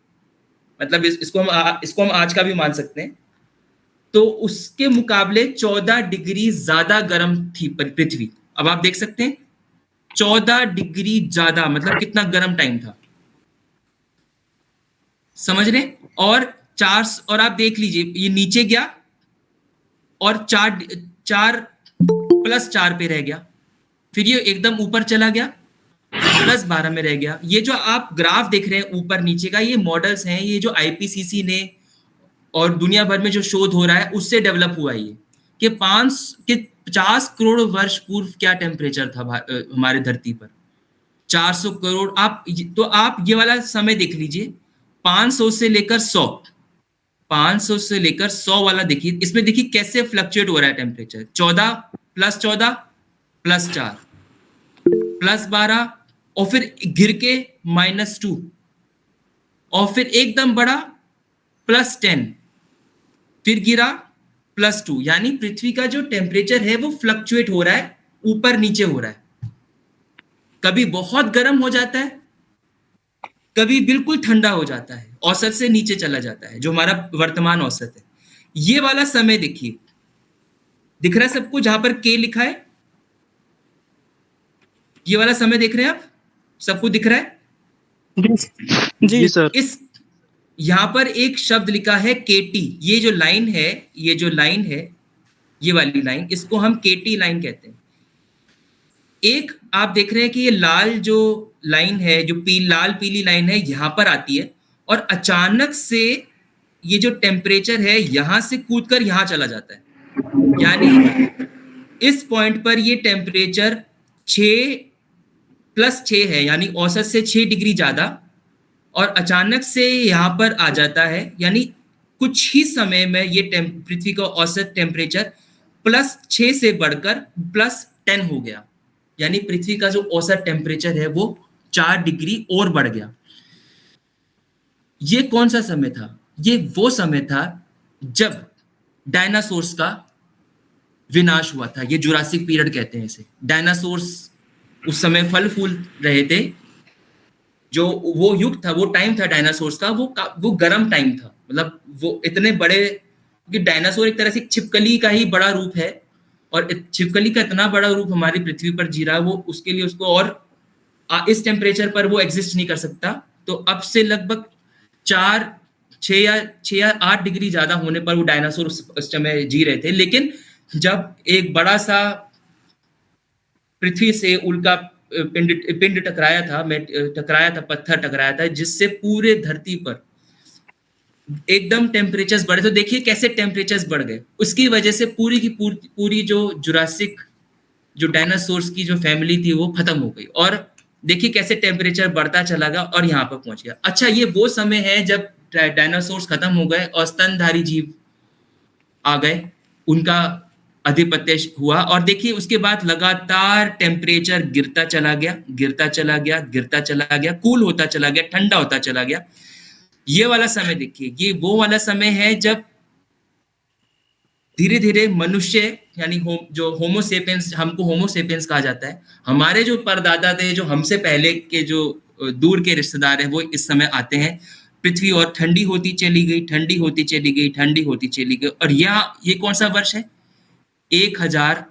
मतलब इस, इसको हम आ, इसको हम आज का भी मान सकते हैं। तो उसके मुकाबले 14 डिग्री ज़्यादा गर्म थी पृथ्वी। अब आप देख सकते हैं 14 डिग्री ज़्यादा मतलब कितना गर्म टाइम था। समझ रहे? और चार और आप देख लीजिए, ये नीचे गया और चार चार प्लस चार पे रह गया। फिर ये एकदम ऊपर चला गया प्लस बारह में रह गया। ये जो आप ग्राफ देख रहे हैं ऊपर नीचे का, ये मॉडल्स हैं, ये जो आईपीसीसी ने और दुनिया भर में जो शोध हो रहा है, उससे डेवलप हुआ ये। कि पाँच, के पचास करोड़ वर्ष पूर्व क्या टेम्परेचर था हमारे धरती पर? 400 करोड़, आप तो आप ये वाला समय देख लीजिए 500 से लेकर 100 500 से लेकर 100 वाला देखिए, इसमें देखिए कैसे फ्लक्चुएट हो रहा है टेम्परेचर 14 प्लस 14 प्लस 4 प्लस 12 और फिर गिर के माइनस टू और फिर एकदम बड़ा प्लस टेन फिर गिरा प्लस टू यानी पृथ्वी का जो टेम्परेचर है वो फ्लक्चुएट हो रहा है, ऊपर नीचे हो रहा है। कभी बहुत गर्म हो जाता है कभी बिल्कुल ठंडा हो जाता है औसत से नीचे चला जाता है जो हमारा वर्तमान औसत है। ये वाला समय देखिए। दिख रहा है सबको जहाँ पर के लिखा है। ये वाला समय देख रहे हैं आप? सबको दिख रहा है? जी सर। इस यहाँ पर एक शब्द लिखा है केटी ये जो लाइन है ये जो लाइन है ये वाली लाइन इसको हम केटी लाइन कहते हैं। एक आप देख रहे हैं कि ये लाल जो लाइन है, जो पी, लाल पीली लाइन है, यहाँ पर आती है और अचानक से ये जो टेम्परेचर है, यहाँ से कूद कर यहाँ चला जाता है। यानी इस पॉइंट पर ये टेम्परेचर छ प्लस छ है, यानी औसत से छह डिग्री ज़्यादा और अचानक से यहाँ पर आ जाता है। यानी कुछ ही समय में ये पृथ्वी का औसत टेम्परेचर प्लस छ से बढ़कर प्लस टेन हो गया। यानी पृथ्वी का जो औसत टेम्परेचर है वो चार डिग्री और बढ़ गया। ये कौन सा समय था? ये वो समय था जब डायनासोर्स का विनाश हुआ था। ये जुरासिक पीरियड कहते हैं इसे। डायनासोर्स उस समय फल फूल रहे थे। जो वो युग था, वो टाइम था डायनासोर्स का। वो वो गर्म टाइम था। मतलब वो इतने बड़े क्योंकि डायनासोर एक तरह से छिपकली का ही बड़ा रूप है। और छिपकली का इतना बड़ा रूप हमारी पृथ्वी पर जी रहा है, वो उसके लिए उसको और इस टेम्परेचर पर वो एग्जिस्ट नहीं कर सकता। तो अब से लगभग चार छ या छ या आठ डिग्री ज़्यादा होने पर वो डायनासोर उस समय जी रहे थे। लेकिन जब एक बड़ा सा पृथ्वी से उल्का पिंड पिंड टकराया था, मैं टकराया था, पत्थर टकराया था, जिससे पूरे धरती पर एकदम टेम्परेचर्स बढ़े तो देखिए कैसे टेम्परेचर्स बढ़ गए। उसकी वजह से पूरी की पूरी, पूरी जो जुरासिक जो डायनासोर्स की जो फैमिली थी वो खत्म हो गई। और देखिए कैसे टेम्परेचर बढ़ता चला गया और यहाँ पर पहुँच गया। अच्छा ये वो समय है जब डायनासोर्स खत्म हो गए और स्तनधारी जीव आ गए। उनका अधिपत्य हुआ और देखिए उसके बाद लगातार टेम्परेचर गिरता चला गया गिरता चला गया गिरता चला गया कूल होता चला गया ठंडा होता चला गया। ये वाला समय देखिए ये वो वाला समय है जब धीरे धीरे मनुष्य यानी हो, जो होमोसेपियंस हमको होमोसेपियंस कहा जाता है। हमारे जो परदादा थे जो हमसे पहले के जो दूर के रिश्तेदार हैं वो इस समय आते हैं। पृथ्वी और ठंडी होती चली गई ठंडी होती चली गई ठंडी होती चली गई। और यह ये कौन सा वर्ष है? एक हज़ार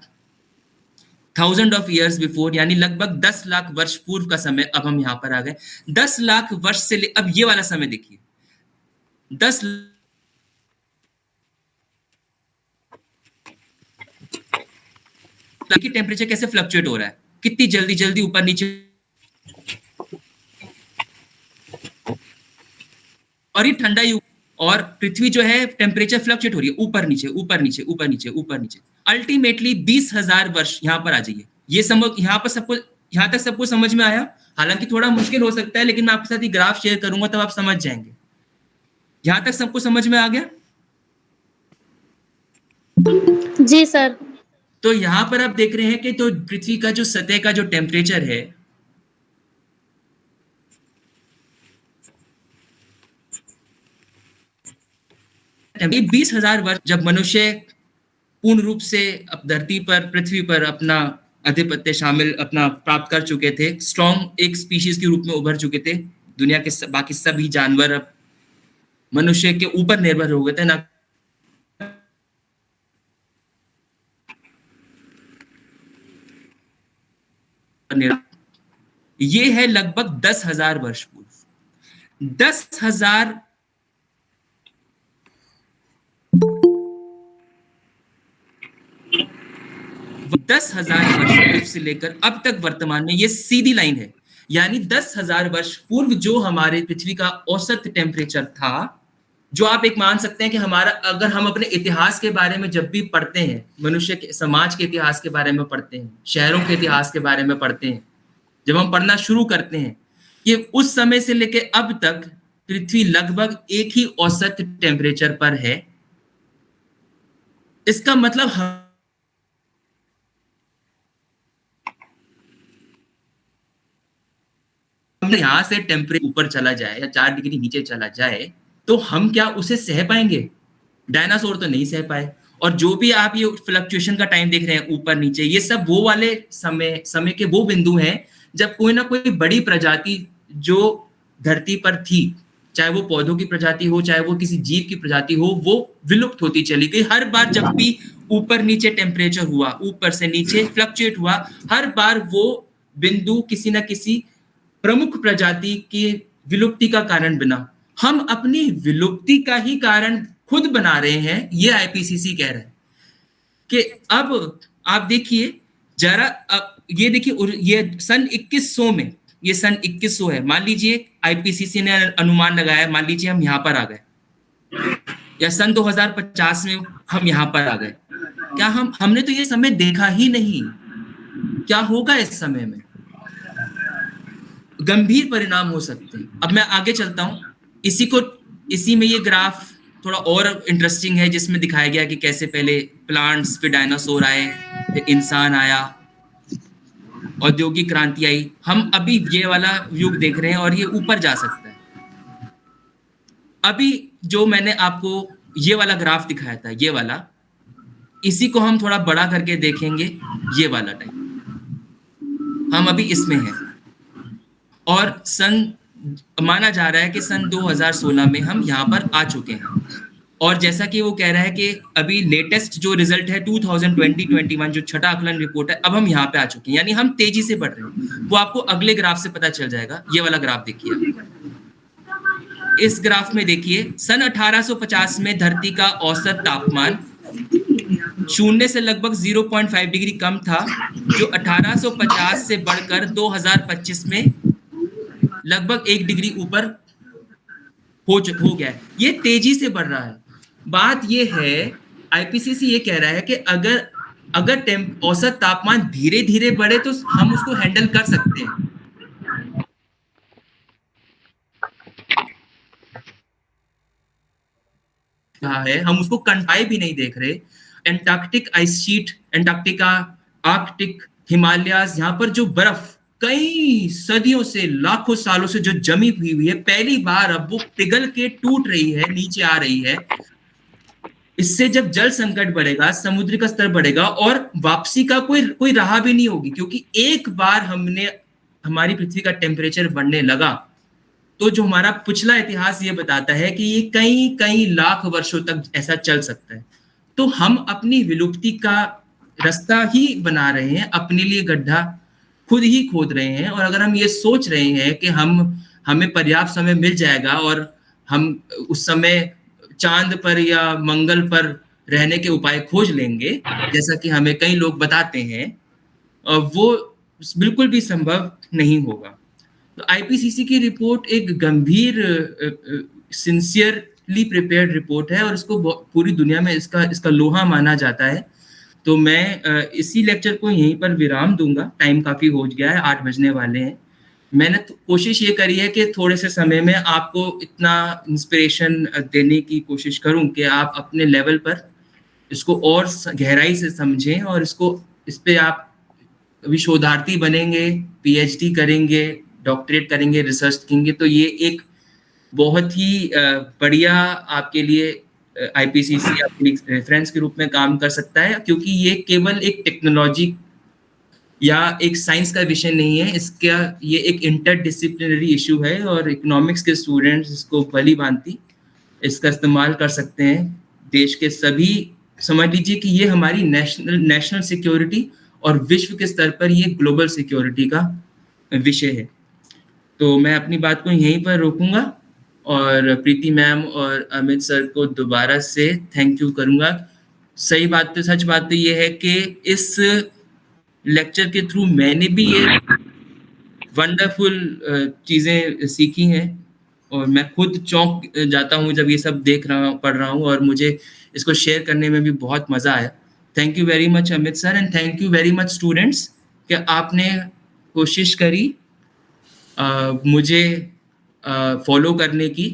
थाउज़ेंड ऑफ़ ईयर्स बिफोर यानी लगभग दस लाख वर्ष पूर्व का समय अब हम यहाँ पर आ गए। दस लाख वर्ष से ले अब ये वाला समय देखिए। दस की टेम्परेचर कैसे फ्लक्चुएट हो रहा है? कितनी जल्दी जल्दी ऊपर नीचे? और ये ठंडा युग और पृथ्वी जो है टेम्परेचर फ्लक्चुएट हो रही है। ऊपर नीचे ऊपर नीचे ऊपर नीचे ऊपर नीचे। अल्टीमेटली बीस हज़ार वर्ष यहाँ पर आ जाइए। ये समझ यहाँ पर सबको यहाँ तक सबको समझ में आया? हालाँकि थोड़ा मुश्किल हो सकता है, लेकिन मैं आपके साथ ये ग्राफ शेयर करूँगा, तब आप समझ जाएँगे। यहाँ तक सबको समझ में आ गया? जी सर। तो यहाँ पर आप देख रहे हैं कि तो पृथ्वी का जो सतह का जो टेम्परेचर है बीस हज़ार वर्ष जब मनुष्य पूर्ण रूप से अब धरती पर पृथ्वी पर अपना अधिपत्य शामिल अपना प्राप्त कर चुके थे स्ट्रॉन्ग एक स्पीशीज के रूप में उभर चुके थे दुनिया के बाकी सभी जानवर अब मनुष्य के ऊपर निर्भर हो गए थे, ना ये है लगभग दस हज़ार वर्ष पूर्व। दस हज़ार दस हज़ार वर्ष पूर्व से लेकर अब तक वर्तमान में ये सीधी लाइन है। यानी दस हज़ार वर्ष पूर्व जो हमारे पृथ्वी का औसत टेम्परेचर था जो आप एक मान सकते हैं कि हमारा, अगर हम अपने इतिहास के बारे में जब भी पढ़ते हैं, मनुष्य के, समाज के इतिहास के बारे में पढ़ते हैं, शहरों के इतिहास के बारे में पढ़ते हैं, जब हम पढ़ना शुरू करते हैं, कि उस समय से लेके अब तक पृथ्वी लगभग एक ही औसत टेम्परेचर पर है, इसका मतलब हम यहाँ से टेम्परेचर ऊपर चला जाए या चार डिग्री नीचे चला जाए तो हम क्या उसे सह पाएँगे? डायनासोर तो नहीं सह पाए। और जो भी आप ये फ्लक्चुएशन का टाइम देख रहे हैं, ऊपर, नीचे, ये सब वो वाले समय समय के वो बिंदु हैं, जब कोई ना कोई बड़ी प्रजाति जो धरती पर थी, चाहे वो पौधों की प्रजाति हो, चाहे वो किसी जीव की प्रजाति हो, वो विलुप्त होती चली गई। हर बार जब भी ऊपर, नीचे टेम्परेचर हुआ, ऊपर से नीचे फ्लक्चुएट हुआ, हर बार वो बिंदु किसी ना किसी प्रमुख प्रजाति की विलुप्ति का कारण बना। हम अपनी विलुप्ति का ही कारण खुद बना रहे हैं, ये आईपीसीसी कह रहे हैं। कि अब आप देखिए, जरा अब ये देखिए ये सन 2100 में, ये सन 2100 है। मान लीजिए आईपीसीसी ने अनुमान लगाया, मान लीजिए हम यहाँ पर आ गए। या सन 2050 में हम यहाँ पर आ गए। क्या हम, हमने तो ये समय देखा ही नहीं। क्या होगा इस समय में? गंभीर परिणाम हो सकते हैं। अब मैं आगे चलता हूँ। इसी को, इसी में ये ग्राफ थोड़ा और इंटरेस्टिंग है, जिसमें दिखाया गया कि कैसे पहले प्लांट्स फिर डायनासोर आए, फिर इंसान आया, औद्योगिक क्रांति आई। हम अभी ये वाला युग देख रहे हैं और ये ऊपर जा सकता है। अभी जो मैंने आपको ये वाला ग्राफ दिखाया था, ये वाला, इसी को हम थोड़ा बड़ा करके देखेंगे, ये वाला टाइम हम अभी इसमें हैं। और सन माना जा रहा है कि सन 2016 में हम यहाँ पर आ चुके हैं। और जैसा कि वो कह रहा है कि अभी लेटेस्ट जो रिज़ल्ट है 2020-21 जो छठा आकलन रिपोर्ट है, अब हम यहाँ पे आ चुके हैं। यानी हम तेज़ी से बढ़ रहे हैं। वो आपको अगले ग्राफ से पता चल जाएगा। ये वाला ग्राफ देखिए। इस ग्राफ में देखिए, सन 1850 में धरती का औसत तापमान शून्य से लगभग 0.5 डिग्री कम था, जो 1850 से बढ़कर 2025 में लगभग एक डिग्री ऊपर हो हो गया है। ये तेज़ी से बढ़ रहा है। बात ये है आईपीसीसी ये कह रहा है कि अगर अगर औसत तापमान धीरे धीरे बढ़े तो हम उसको हैंडल कर सकते हैं। है? हम उसको कंटाई भी नहीं देख रहे। Antarctic ice sheet Antarctica Arctic Himalayas यहाँ पर जो बर्फ़ कई सदियों से, लाखों सालों से जो जमी हुई हुई है, पहली बार अब वो पिघल के टूट रही है, नीचे आ रही है। इससे जब जल संकट बढ़ेगा, समुद्र का स्तर बढ़ेगा और वापसी का कोई कोई राह भी नहीं होगी, क्योंकि एक बार हमने, हमारी पृथ्वी का टेम्परेचर बढ़ने लगा तो जो हमारा पिछला इतिहास ये बताता है कि ये कई कई लाख वर्षों तक ऐसा चल सकता है। तो हम अपनी विलुप्ति का रास्ता ही बना रहे हैं, अपने लिए गड्ढा खुद ही खोद रहे हैं और अगर हम ये सोच रहे हैं कि हम, हमें पर्याप्त समय मिल जाएगा और हम उस समय चाँद पर या मंगल पर रहने के उपाय खोज लेंगे, जैसा कि हमें कई लोग बताते हैं वो बिल्कुल भी संभव नहीं होगा। तो आईपीसीसी की रिपोर्ट एक गंभीर सिंसियरली प्रिपेयर्ड रिपोर्ट है और इसको पूरी दुनिया में इसका इसका लोहा माना जाता है। तो मैं इसी लेक्चर को यहीं पर विराम दूँगा। टाइम काफ़ी हो गया है, आठ बजने वाले हैं। मैंने तो कोशिश ये करी है कि थोड़े से समय में आपको इतना इंस्पिरेशन देने की कोशिश करूँ कि आप अपने लेवल पर इसको और गहराई से समझें और इसको, इस पे आप अभी शोधार्थी बनेंगे पीएचडी करेंगे डॉक्टरेट करेंगे रिसर्च करेंगे तो ये एक बहुत ही बढ़िया आपके लिए आईपीसीसी अपनी रेफरेंस के रूप में काम कर सकता है, क्योंकि ये केवल एक टेक्नोलॉजी या एक साइंस का विषय नहीं है, इसका, ये एक इंटरडिसिप्लिनरी इशू है और इकोनॉमिक्स के स्टूडेंट्स इसको भली भांति इसका इस्तेमाल कर सकते हैं। देश के सभी, समझ लीजिए कि ये हमारी नेशनल नेशनल सिक्योरिटी और विश्व के स्तर पर ये ग्लोबल सिक्योरिटी का विषय है। तो मैं अपनी बात को यहीं पर रोकूँगा। और प्रीति मैम और अमित सर को दोबारा से थैंक यू करूँगा। सही बात तो सच बात तो ये है कि इस लेक्चर के थ्रू मैंने भी ये वंडरफुल चीज़ें सीखी हैं और मैं खुद चौंक जाता हूँ जब ये सब देख रहा पढ़ रहा हूँ और मुझे इसको शेयर करने में भी बहुत मज़ा आया। Thank you very much Amit sir and thank you very much students कि आपने कोशिश करी आ, मुझे फॉलो करने की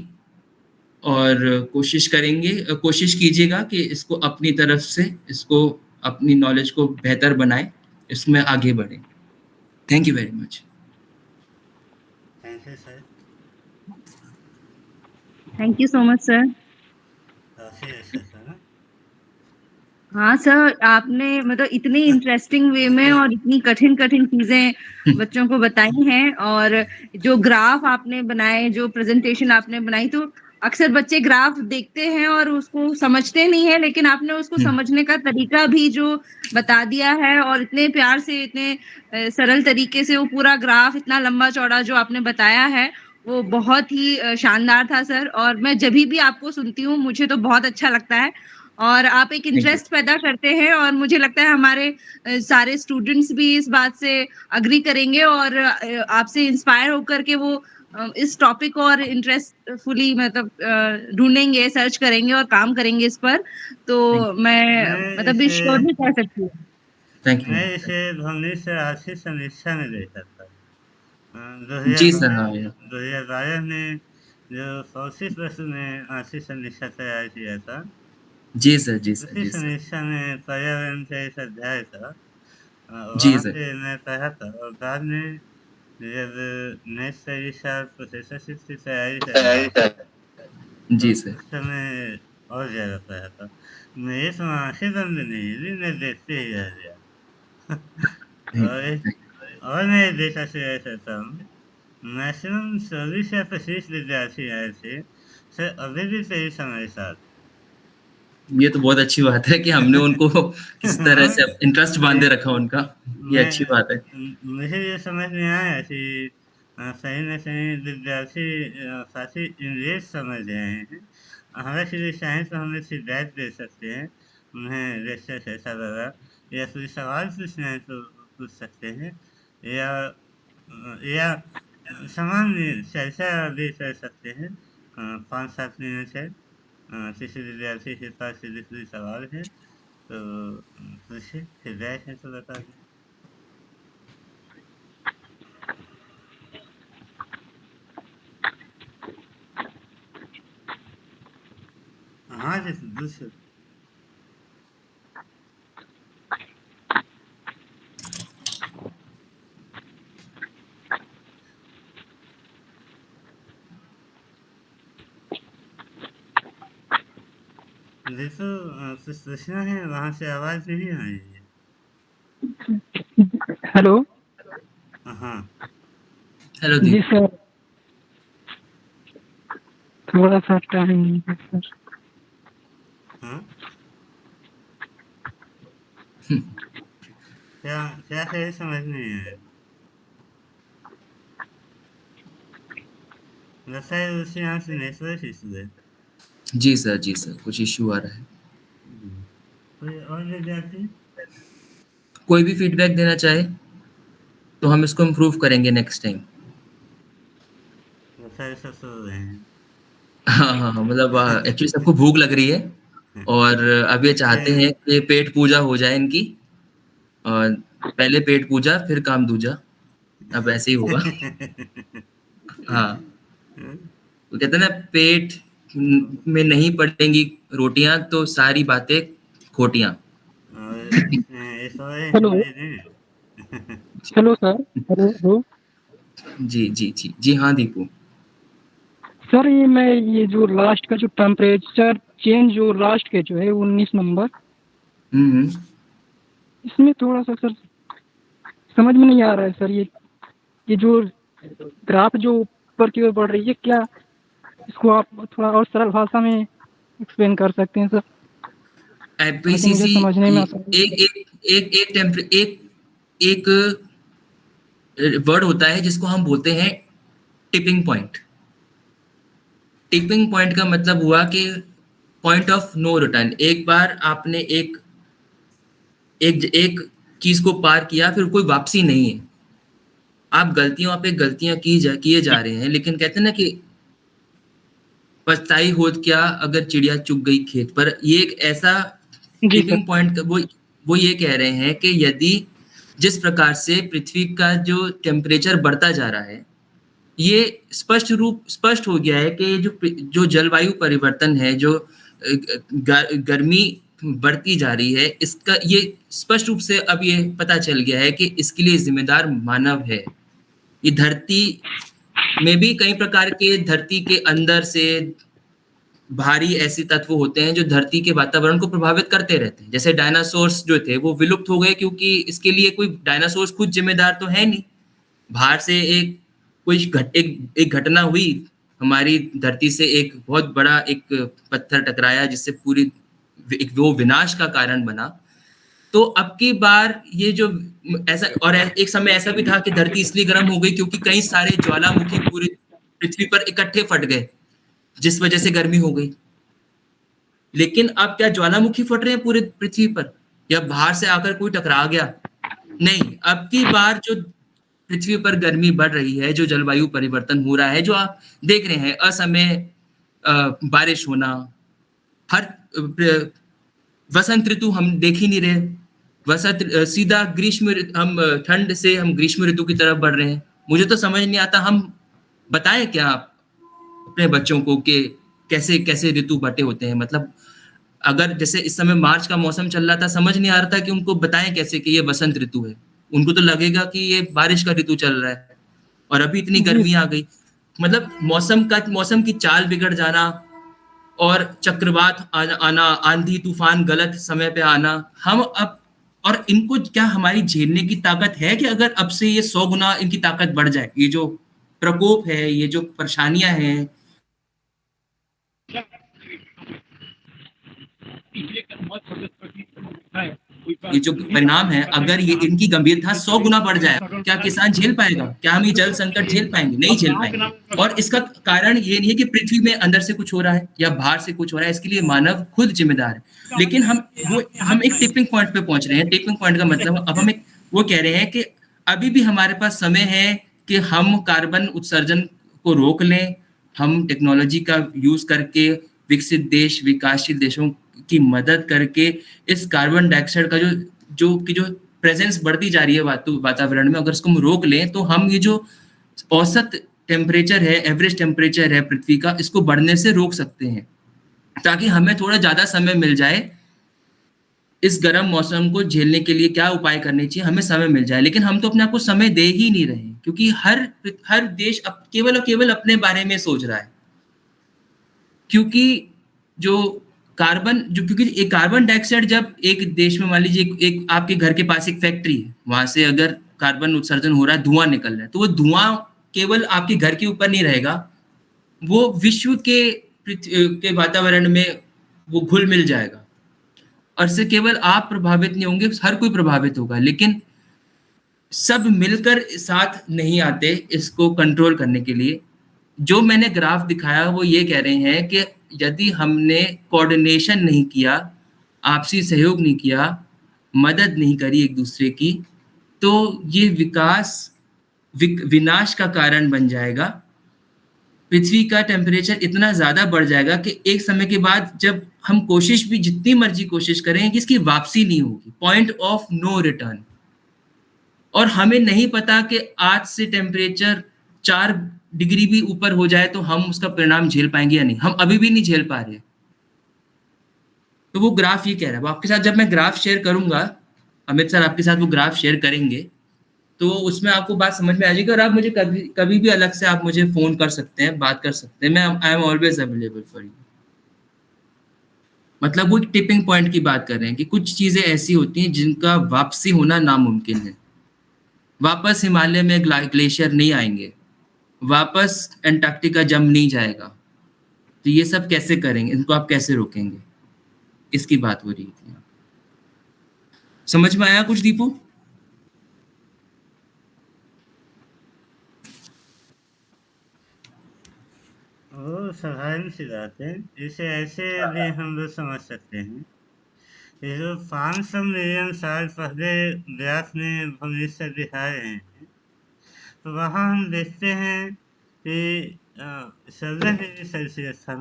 और कोशिश करेंगे। कोशिश कीजिएगा कि इसको अपनी तरफ़ से इसको अपनी नॉलेज को बेहतर बनाए इसमें आगे बढ़े। Thank you very much thank you sir thank you so much sir हाँ सर आपने मतलब इतनी इंटरेस्टिंग वे में और इतनी कठिन कठिन चीज़ें [laughs] बच्चों को बताई हैं और जो ग्राफ आपने बनाए जो प्रेजेंटेशन आपने बनाई तो अक्सर बच्चे ग्राफ देखते हैं और उसको समझते नहीं है लेकिन आपने उसको हम्म। समझने का तरीका भी जो बता दिया है और इतने प्यार से इतने सरल तरीके से वो पूरा ग्राफ इतना लंबा चौड़ा जो आपने बताया है वो बहुत ही शानदार था सर और मैं जब भी आपको सुनती हूँ मुझे तो बहुत अच्छा लगता है और आप एक इंटरेस्ट पैदा करते हैं और मुझे लगता है हमारे सारे स्टूडेंट्स भी इस बात से अग्री करेंगे और आपसे इंस्पायर होकर के वो इस टॉपिक और इंटरेस्टफुली मतलब ढूंढेंगे सर्च करेंगे और काम करेंगे इस पर। तो मैं मतलब भी श्योर भी कह सकती हूँ। मैं इसे भवनी से आर्थिक समीक्षा में देखा था जी सर दो हज़ार बारह में जो फौसी प्रश्न में आर्थिक समीक्षा तैयार किया था। जी सर जी सर जी सर। इस समय पर्यावरण का इस अध्याय था। जी सर। मैं पढ़ा था और बाद में जब नेक्स्ट साल प्रोफेसर की तैयारी जी सर। उस समय और ज़्यादा पढ़ा था। मेरे तो आँखें बंद नहीं हुई मैं देखते ही रह गया। [laughs] और और मैं देखा शेयर करता हूँ मैक्सिमम चौबीस या पच्चीस विद्यार्थी आए थे। सर अभी भी सही समय साथ ये तो बहुत अच्छी बात है कि हमने उनको किस तरह से इंटरेस्ट बांधे रखा उनका। ये अच्छी बात है। मुझे ये समझ में आया कि सही न सही विद्यार्थी काफ़ी इंग्लिश समझ रहे हैं। हमें हालाँकि साइंस में हमें फीडबैक दे सकते हैं। उन्हें रेसेस ऐसा लगा। या कोई सवाल पूछना है तो पूछ सकते हैं। या या सामान्य चर्चा भी कर सकते हैं। पाँच सात मिनट है। विद्यार्थी के पास यदि कोई सवाल है। तो पूछे है तो बता दें हाँ जी दूसरे देखो कुछ पूछना है वहाँ से आवाज़ नहीं आ रही है। हेलो? हाँ। हेलो जी सर। थोड़ा सा टाइम सर। हाँ? क्या क्या है समझ नहीं आया। लगता है उसी यहाँ से नेटवर्क इशू है। जी सर जी सर कुछ इश्यू आ रहा है। कोई और विद्यार्थी कोई भी फीडबैक देना चाहे तो हम इसको इम्प्रूव करेंगे नेक्स्ट टाइम है हैं। हाँ हाँ हाँ, मतलब एक्चुअली सबको भूख लग रही है और अब ये चाहते हैं कि पेट पूजा हो जाए इनकी और पहले पेट पूजा फिर काम दूजा। अब ऐसे ही होगा। [laughs] हाँ। तो कहते हैं ना पेट में नहीं पड़ेंगी रोटियाँ तो सारी बातें खोटियाँ hello. Hello sir hello hello जी जी जी जी हाँ दीपू सर ये मैं ये जो लास्ट का जो टेम्परेचर चेंज जो लास्ट के जो है उन्नीस नंबर हम्म हम्म। इसमें थोड़ा सा सर समझ में नहीं आ रहा है सर ये ये जो ग्राफ जो ऊपर की ओर बढ़ रही है क्या इसको आप थोड़ा और सरल भाषा में एक्सप्लेन कर सकते हैं सर मुझे समझने में एक एक एक एक टेम्पर एक एक वर्ड होता है जिसको हम बोलते हैं टिपिंग पॉइंट टिपिंग पॉइंट का मतलब हुआ कि पॉइंट ऑफ़ नो रिटर्न एक बार आपने एक एक एक चीज़ को पार किया फिर कोई वापसी नहीं है। आप गलतियों पे गलतियाँ की जा किए जा रहे हैं लेकिन कहते हैं ना कि पछताई होत क्या अगर चिड़िया चुग गई खेत पर? ये एक ऐसा टिपिंग पॉइंट वो वो ये कह रहे हैं कि यदि जिस प्रकार से पृथ्वी का जो टेम्परेचर बढ़ता जा रहा है ये स्पष्ट रूप स्पष्ट हो गया है कि जो जो जलवायु परिवर्तन है जो गर्मी बढ़ती जा रही है इसका ये स्पष्ट रूप से अब ये पता चल गया है कि इसके लिए जिम्मेदार मानव है। ये धरती में भी कई प्रकार के धरती के अंदर से भारी ऐसे तत्व होते हैं जो धरती के वातावरण को प्रभावित करते रहते हैं। जैसे डायनासोर्स जो थे, वो विलुप्त हो गए क्योंकि इसके लिए कोई डायनासोर्स खुद जिम्मेदार तो है नहीं। बाहर से एक, कोई घट, एक एक घटना हुई, हमारी धरती से एक बहुत बड़ा एक पत्थर टकराया, जिससे पूरी एक वो विनाश का कारण बना। तो अब की बार ये जो ऐसा, और एक समय ऐसा भी था कि धरती इसलिए गर्म हो गई क्योंकि कई सारे ज्वालामुखी पूरी पृथ्वी पर इकट्ठे फट गए, जिस वजह से गर्मी हो गई। लेकिन अब क्या ज्वालामुखी फट रहे हैं पूरे पृथ्वी पर? या बाहर से आकर कोई टकरा गया? नहीं, अब की बार जो पृथ्वी पर गर्मी बढ़ रही है, जो जलवायु परिवर्तन हो रहा है, जो आप देख रहे हैं, असमय बारिश होना, हर वसंत ऋतु हम देख ही नहीं रहे। वसंत सीधा ग्रीष्म हम ठंड से हम ग्रीष्म ऋतु की तरफ़ बढ़ रहे हैं। मुझे तो समझ नहीं आता हम बताएँ क्या आप अपने बच्चों को कि कैसे कैसे ऋतु बटे होते हैं? मतलब अगर जैसे इस समय मार्च का मौसम चल रहा था समझ नहीं आ रहा था कि उनको बताएँ कैसे कि ये वसंत ऋतु है। उनको तो लगेगा कि ये बारिश का ऋतु चल रहा है और अभी इतनी गर्मी आ गई। मतलब मौसम का मौसम की चाल बिगड़ जाना और चक्रवात आना आंधी तूफ़ान गलत समय पे आना हम अब और इनको क्या हमारी झेलने की ताकत है कि अगर अब से ये सौ गुना इनकी ताकत बढ़ जाए? ये जो प्रकोप है, ये जो परेशानियाँ हैं। ये जो परिणाम है, अगर ये इनकी गंभीरता सौ गुना बढ़ जाए, क्या किसान झेल पाएगा? क्या हम ये जल संकट झेल पाएँगे? नहीं झेल पाएँगे। और इसका कारण ये नहीं है कि पृथ्वी में अंदर से कुछ हो रहा है या बाहर से कुछ हो रहा है, इसके लिए मानव खुद जिम्मेदार है। लेकिन हम, वो, हम एक टिपिंग पॉइंट पे पहुँच रहे हैं। टिपिंग पॉइंट का मतलब अब हम एक, वो कह रहे हैं कि अभी भी हमारे पास समय है कि हम कार्बन उत्सर्जन को रोक लें, हम टेक्नोलॉजी का यूज़ करके विकसित देश, विकासशील देशों की मदद करके इस कार्बन डाइऑक्साइड का जो जो की जो प्रेजेंस बढ़ती जा रही है वातावरण में, अगर इसको हम रोक लें तो हम ये जो औसत टेम्परेचर है एवरेज टेम्परेचर है पृथ्वी का, इसको बढ़ने से रोक सकते हैं। ताकि हमें थोड़ा ज़्यादा समय मिल जाए इस गर्म मौसम को झेलने के लिए क्या उपाय करने चाहिए, हमें समय मिल जाए। लेकिन हम तो अपने आप को समय दे ही नहीं रहे क्योंकि हर हर देश अब केवल और केवल अपने बारे में सोच रहा है। क्योंकि जो कार्बन जो क्योंकि एक कार्बन डाइऑक्साइड जब एक देश में मान लीजिए एक, आपके घर के पास एक फैक्ट्री है वहाँ से अगर कार्बन उत्सर्जन हो रहा है धुआँ निकल रहा है तो वो धुआँ केवल आपके घर के ऊपर नहीं रहेगा वो विश्व के के वातावरण में वो घुल मिल जाएगा। और से केवल आप प्रभावित नहीं होंगे हर कोई प्रभावित होगा लेकिन सब मिलकर साथ नहीं आते इसको कंट्रोल करने के लिए। जो मैंने ग्राफ दिखाया वो ये कह रहे हैं कि यदि हमने कोऑर्डिनेशन नहीं किया आपसी सहयोग नहीं किया मदद नहीं करी एक दूसरे की तो ये विकास विक, विनाश का कारण बन जाएगा। पृथ्वी का टेम्परेचर इतना ज़्यादा बढ़ जाएगा कि एक समय के बाद जब हम कोशिश भी जितनी मर्ज़ी कोशिश करें कि इसकी वापसी नहीं होगी। पॉइंट ऑफ़ नो रिटर्न और हमें नहीं पता कि आज से टेम्परेचर चार डिग्री भी ऊपर हो जाए तो हम उसका परिणाम झेल पाएँगे या नहीं? हम अभी भी नहीं झेल पा रहे तो वो ग्राफ ये कह रहा है। आपके साथ जब मैं ग्राफ शेयर करूँगा, अमित सर आपके साथ वो ग्राफ शेयर करेंगे तो उसमें आपको बात समझ में आ जाएगी और आप मुझे कभी कभी भी अलग से आप मुझे फ़ोन कर सकते हैं, बात कर सकते हैं। मैं I am always available for you मतलब वो एक टिपिंग पॉइंट की बात कर रहे हैं कि कुछ चीज़ें ऐसी होती हैं जिनका वापसी होना नामुमकिन है। वापस हिमालय में ग्लेशियर नहीं आएँगे। वापस एंटार्क्टिका जम नहीं जाएगा। तो ये सब कैसे करेंगे? इनको आप कैसे रोकेंगे? इसकी बात हो रही थी। समझ में आया कुछ दीपू? साधारण सी बात है। इसे ऐसे भी हम लोग समझ सकते हैं। ये जो पाँच सौ मिलियन साल पहले व्यास में भविष्य दिखाए हैं तो वहाँ हम देखते हैं कि चौदह डिग्री सेल्सियस था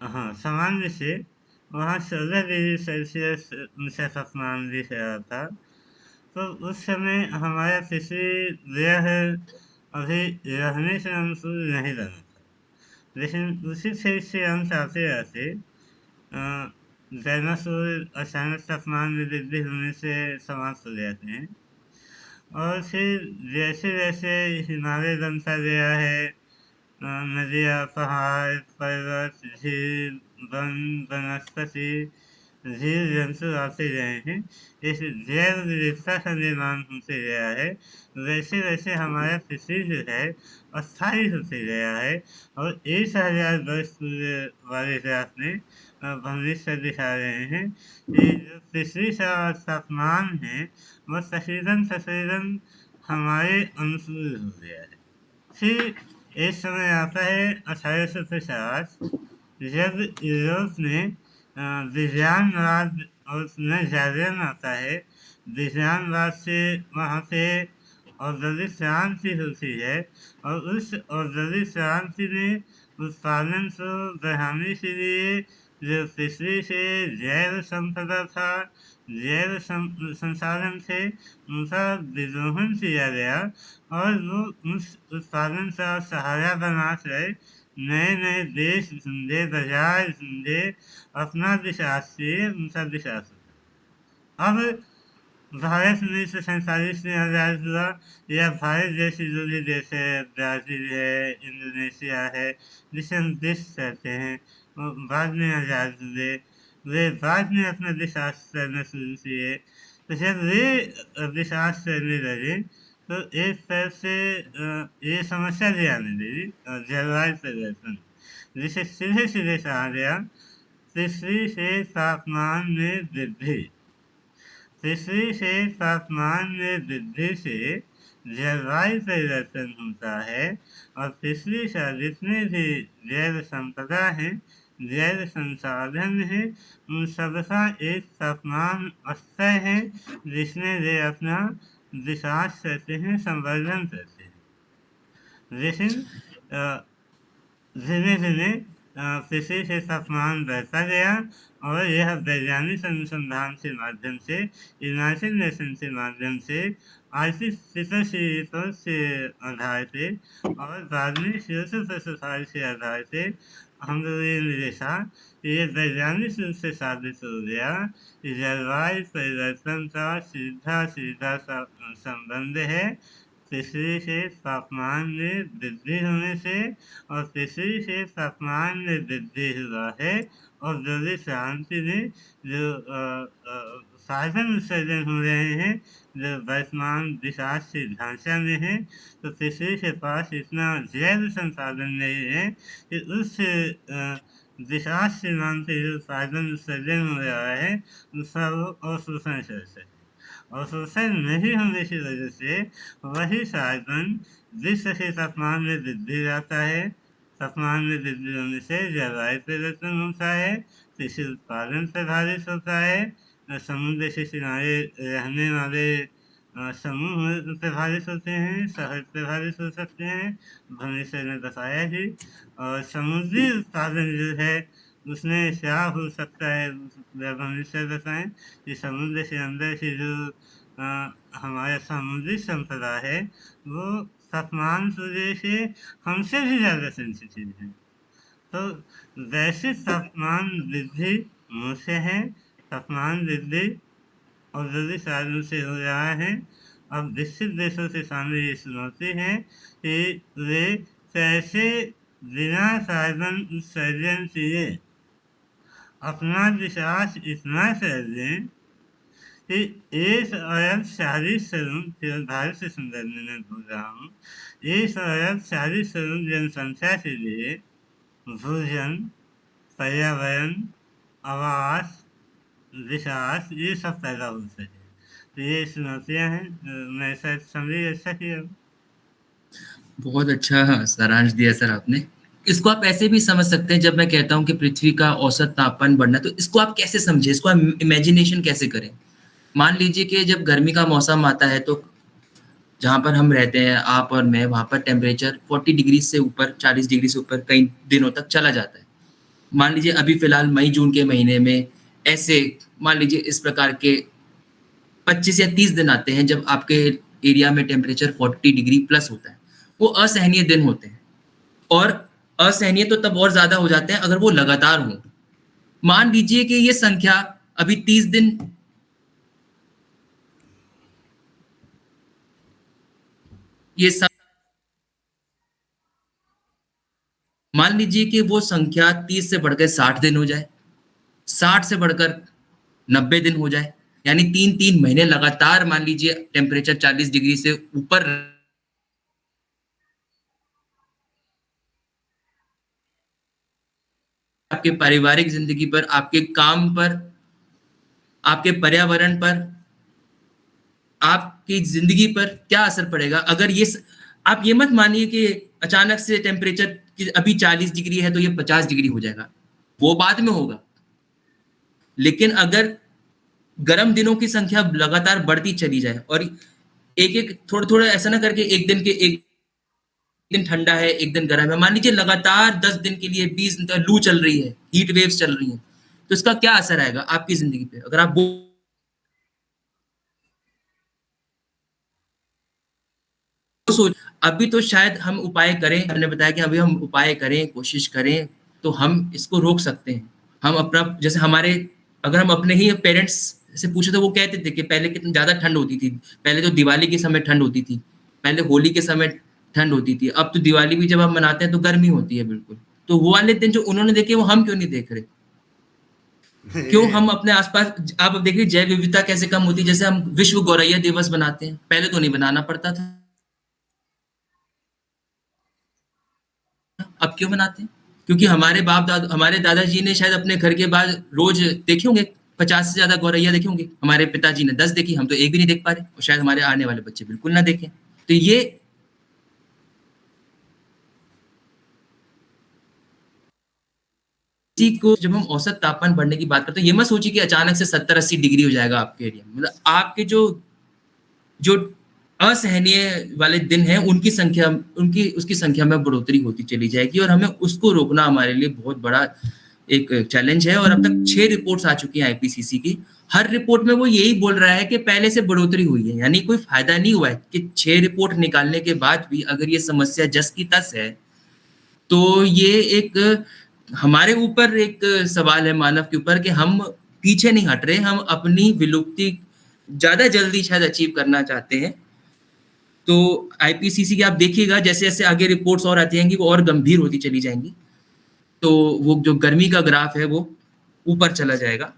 हाँ सामान्य से वहाँ चौदह डिग्री सेल्सियस ऊँचा तापमान दिख रहा था। तो उस समय हमारा पृथ्वी ग्रह अभी रहने से अनुकूल नहीं लगा था लेकिन उसी क्षेत्र से हम चाहते रहते डायनासोर अचानक तापमान में वृद्धि होने से समाप्त हो जाते हैं। और फिर जैसे जैसे हिमालय बनता गया है नदियाँ, पहाड़, पर्वत, झील, वन, वनस्पति जीव जंतु आते गए हैं। इस जैव विविधता का निर्माण होते गया है। वैसे वैसे हमारा पृथ्वी जो है, अस्थायी होते गया है। और एक हज़ार वर्ष वाले ग्राफ में भविष्य दिखा रहे हैं। कि जो पृथ्वी का तापमान है वह तकरीबन तकरीबन हमारे अनुकूल हो गया है। फिर एक समय आता है अठारह सौ पचास, जब यूरोप में विज्ञानवाद और उसमें जागरण आता है। विज्ञानवाद से वहाँ पे औद्योगिक क्रांति होती है और उस औद्योगिक क्रांति में उत्पादन को बढ़ाने के लिए जो पृथ्वी से जैव संपदा था, जैव संसाधन थे उनका विद्रोहन किया गया और वो उस उत्पादन का सहारा बना कर नए नए देश ढूंढे बाज़ार ढूंढे अपना विकास से उनका विकास अब भारत उन्नीस सौ सैंतालीस में आज़ाद हुआ, या भारत जैसे जो भी देश है, ब्राज़ील है, इंडोनेशिया है, जिसे हम देश कहते हैं वो बाद में आज़ाद हुए। वे बाद में अपना विकास करना शुरू किए। तो जब वे विकास करने लगे तो एक तरह से ये समस्या भी आने लगी जलवायु परिवर्तन। जिसे सीधे सीधे कहा गया पृथ्वी से तापमान में वृद्धि। पृथ्वी से तापमान में वृद्धि से जलवायु परिवर्तन होता है और पृथ्वी का जितने भी जैव संपदा है जैव संसाधन है। उन सबका एक तापमान स्तर है, जिसमें वे अपना विकास करते हैं, संवर्धन करते हैं। लेकिन धीरे धीरे पृथ्वी से तापमान बढ़ता गया और यह वैज्ञानिक अनुसंधान के माध्यम से यूनाइटेड नेशन के माध्यम से आर्टिफिशियल के आधार पे और बाद में के आधार पे हम लोग ये वैज्ञानिक रूप से साबित हो गया कि जलवायु परिवर्तन का सीधा सीधा संबंध है पृथ्वी के तापमान में वृद्धि होने से और पृथ्वी से तापमान में वृद्धि हुआ है और जल्दी शांति में जो साधन उत्सर्जन हो रहे हैं जो वर्तमान विकास के ढांचा में है तो पृथ्वी के पास इतना जैव संसाधन नहीं है कि उस विकास के नाम से जो साधन उत्सर्जन हो रहा है, उसका वो अवशोषण कर सके। और शोषण नहीं होने की वजह से वही साधन विश्व के तापमान में वृद्धि जाता है, तापमान में वृद्धि होने से जलवायु परिवर्तन होता है, कृषि उत्पादन प्रभावित होता है समुद्र से किनारे रहने वाले समूह प्रभावित होते हैं, शहर प्रभावित हो सकते हैं, भविष्य ने बताया ही। और समुद्री उत्पादन जो है, उसमें क्या हो सकता है भविष्य बताएँ। कि समुद्र के अंदर से जो हमारा समुद्री संपदा है, वो तापमान सूर्य से हमसे भी ज़्यादा सेंसिटिव है। तो वैसे तापमान वृद्धि मुझसे है तापमान वृद्धि औद्योगिक साधनों से हो रहा है। अब विकसित देशों के सामने ये चुनौती है कि वे कैसे बिना साधन उत्सर्जन किए अपना विश्वास इतना दें कि एक अरब चालीस करोड़ केवल भारत से संदर्भ में मैं रहा हूँ, एक अरब चालीस करोड़ जनसंख्या के लिए भोजन, पर्यावरण, आवास विकास ये सब पैदा हो। सके तो ये चुनौतियाँ हैं मैं शायद समझी अच्छा किया बहुत अच्छा सारांश दिया सर आपने। इसको आप ऐसे भी समझ सकते हैं, जब मैं कहता हूँ कि पृथ्वी का औसत तापमान बढ़ना तो इसको आप कैसे समझे? इसको आप इमेजिनेशन कैसे करें? मान लीजिए कि जब गर्मी का मौसम आता है तो जहाँ पर हम रहते हैं, आप और मैं, वहाँ पर टेम्परेचर 40 डिग्री से ऊपर 40 डिग्री से ऊपर कई दिनों तक चला जाता है। मान लीजिए अभी फ़िलहाल मई, जून के महीने में ऐसे, मान लीजिए इस प्रकार के 25 या 30 दिन आते हैं जब आपके एरिया में टेम्परेचर 40 डिग्री प्लस होता है। वो असहनीय दिन होते हैं। और असहनीय तो तब और ज़्यादा हो जाते हैं अगर वो लगातार हो। मान लीजिए कि ये संख्या अभी 30 दिन ये मान लीजिए कि वो संख्या 30 से बढ़कर 60 दिन हो जाए। 60 से बढ़कर 90 दिन हो जाए। यानी तीन तीन महीने लगातार मान लीजिए टेम्परेचर 40 डिग्री से ऊपर आपके पारिवारिक ज़िंदगी पर, आपके काम पर, आपके पर्यावरण पर, आपकी ज़िंदगी पर क्या असर पड़ेगा? अगर ये स... आप ये मत मानिए कि अचानक से टेम्परेचर अभी 40 डिग्री है तो ये 50 डिग्री हो जाएगा। वो बाद में होगा। लेकिन अगर गर्म दिनों की संख्या लगातार बढ़ती चली जाए और एक एक थोड़ा थोड़ा ऐसा ना करके एक दिन के एक दिन ठंडा है, एक दिन गर्म है, मान लीजिए लगातार दस दिन के लिए बीस दिन तक लू चल रही है हीट वेव्स चल रही है तो इसका क्या असर आएगा आपकी ज़िंदगी पे? अगर आप वो सोच, अभी तो शायद हम उपाय करें, हमने बताया कि अभी हम उपाय करें, कोशिश करें तो हम इसको रोक सकते हैं। हम अपना, जैसे हमारे अगर हम अपने ही पेरेंट्स से पूछे तो वो कहते थे कि पहले कितनी ज़्यादा ठंड होती थी। पहले तो दिवाली के समय ठंड होती थी पहले होली के समय ठंड होती थी। अब तो दिवाली भी जब हम मनाते हैं तो गर्मी होती है बिल्कुल। तो वो वाले दिन जो उन्होंने देखे वो हम क्यों नहीं देख रहे? [laughs] क्यों हम अपने आसपास आप देखिए जैव विविधता कैसे कम होती है। जैसे हम विश्व गौरैया दिवस बनाते हैं पहले तो नहीं बनाना पड़ता था। अब क्यों बनाते हैं? क्योंकि हमारे बाप दादा, हमारे दादाजी ने शायद अपने घर के बाद रोज देखे होंगे, पचास से ज़्यादा गौरैया देखे होंगे। हमारे पिताजी ने दस देखी, हम तो एक भी नहीं देख पा रहे, और शायद हमारे आने वाले बच्चे बिल्कुल ना देखें। तो ये को जब हम औसत तापमान बढ़ने की बात करते हैं, ये मत सोचिए कि अचानक से सत्तर अस्सी डिग्री हो जाएगा आपके एरिया मतलब आपके जो जो असहनीय वाले दिन हैं, उनकी संख्या, उनकी, उसकी संख्या में बढ़ोतरी होती चली जाएगी और हमें उसको रोकना हमारे लिए बहुत बड़ा एक चैलेंज है और अब तक छह रिपोर्ट्स आ चुकी हैं आईपीसीसी की। हर रिपोर्ट में वो यही बोल रहा है कि पहले से बढ़ोतरी हुई है, यानी कोई फ़ायदा नहीं हुआ है कि छह रिपोर्ट निकालने के बाद भी अगर ये समस्या जस की तस है तो ये एक, हमारे ऊपर एक सवाल है मानव के ऊपर कि हम पीछे नहीं हट रहे, हम अपनी विलुप्ति ज़्यादा जल्दी शायद अचीव करना चाहते हैं। तो आईपीसीसी की आप देखिएगा जैसे जैसे आगे रिपोर्ट्स और आती जाएँगी वो और गंभीर होती चली जाएँगी। तो वो जो गर्मी का ग्राफ है वो ऊपर चला जाएगा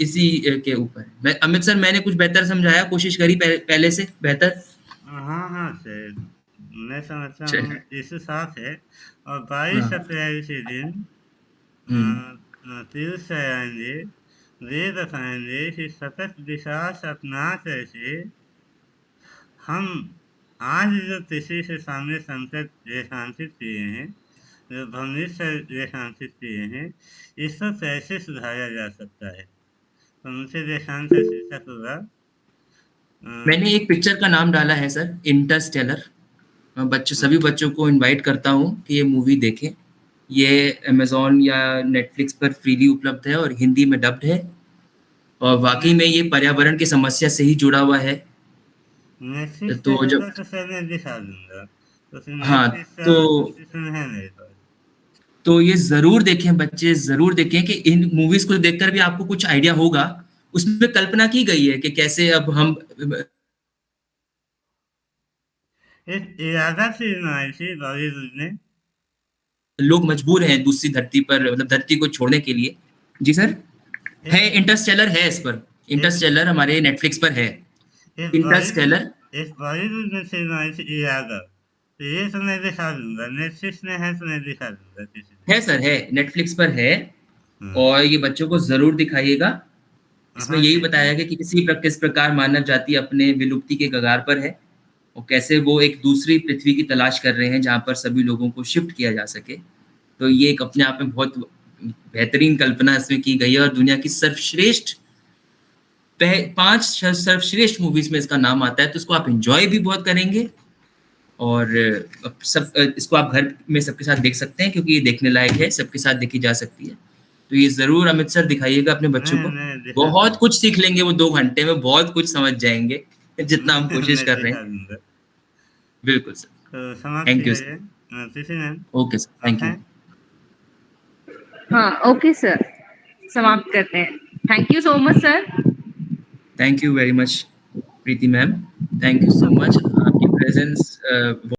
इसी के ऊपर। मैं अमित सर मैंने कुछ बेहतर समझाया? कोशिश करी पहले से बेहतर? हाँ हाँ सर। मैं समझता हूँ इस साफ़ है। और बाईस अप्रैल के दिन पीयूष आएँगे वे बताएँगे कि सतत विकास अपना करके हम आज जो कृषि से सामने संकट रेखांकित किए हैं जो भविष्य रेखांकित किए हैं इसको कैसे सुधारा जा सकता है? तो मुझे रेखांक शीर्षक होगा मैंने एक पिक्चर का नाम डाला है सर इंटरस्टेलर मैं बच्चों सभी बच्चों को इनवाइट करता हूँ कि ये मूवी देखें। ये अमेजोन या नेटफ्लिक्स पर फ्रीली उपलब्ध है और हिंदी में डब्ड है। और वाकई में ये पर्यावरण की समस्या से ही जुड़ा हुआ है। तो जब तो हाँ तो तो ये ज़रूर देखें बच्चे ज़रूर देखें कि इन मूवीज़ को देखकर भी आपको कुछ आइडिया होगा। उसमें कल्पना की गई है कि कैसे अब हम लोग मजबूर हैं दूसरी धरती पर मतलब धरती को छोड़ने के लिए। जी सर? है इंटरस्टेलर है इस पर। इंटरस्टेलर हमारे नेटफ्लिक्स पर है। इंटरस्टेलर इस बॉलीवुड में से इरादा तो ये तो मैं दिखा दूँगा। नेटफ्लिक्स में है तो मैं दिखा दूँगा है सर है। नेटफ्लिक्स पर है। और ये बच्चों को ज़रूर दिखाइएगा। इसमें यही बताया गया कि किसी किस प्रकार मानव जाति अपने विलुप्ति के कगार पर है और कैसे वो एक दूसरी पृथ्वी की तलाश कर रहे हैं जहाँ पर सभी लोगों को शिफ्ट किया जा सके। तो ये एक अपने आप में बहुत बेहतरीन कल्पना इसमें की गई है और दुनिया की सर्वश्रेष्ठ पाँच सर्वश्रेष्ठ मूवीज़ में इसका नाम आता है तो इसको आप इंजॉय भी बहुत करेंगे। और सब इसको आप घर में सबके साथ देख सकते हैं क्योंकि ये देखने लायक है सबके साथ देखी जा सकती है। तो ये ज़रूर अमित सर दिखाइएगा अपने बच्चों को। बहुत कुछ सीख लेंगे वो दो घंटे में बहुत कुछ समझ जाएँगे जितना हम [laughs] कोशिश कर रहे हैं। बिल्कुल sir. Thank you sir okay sir thank you हाँ? ओके सर समाप्त करते हैं। Thank you so much sir Thank you very much, Preeti ma'am. Thank you so much. Your presence. Uh,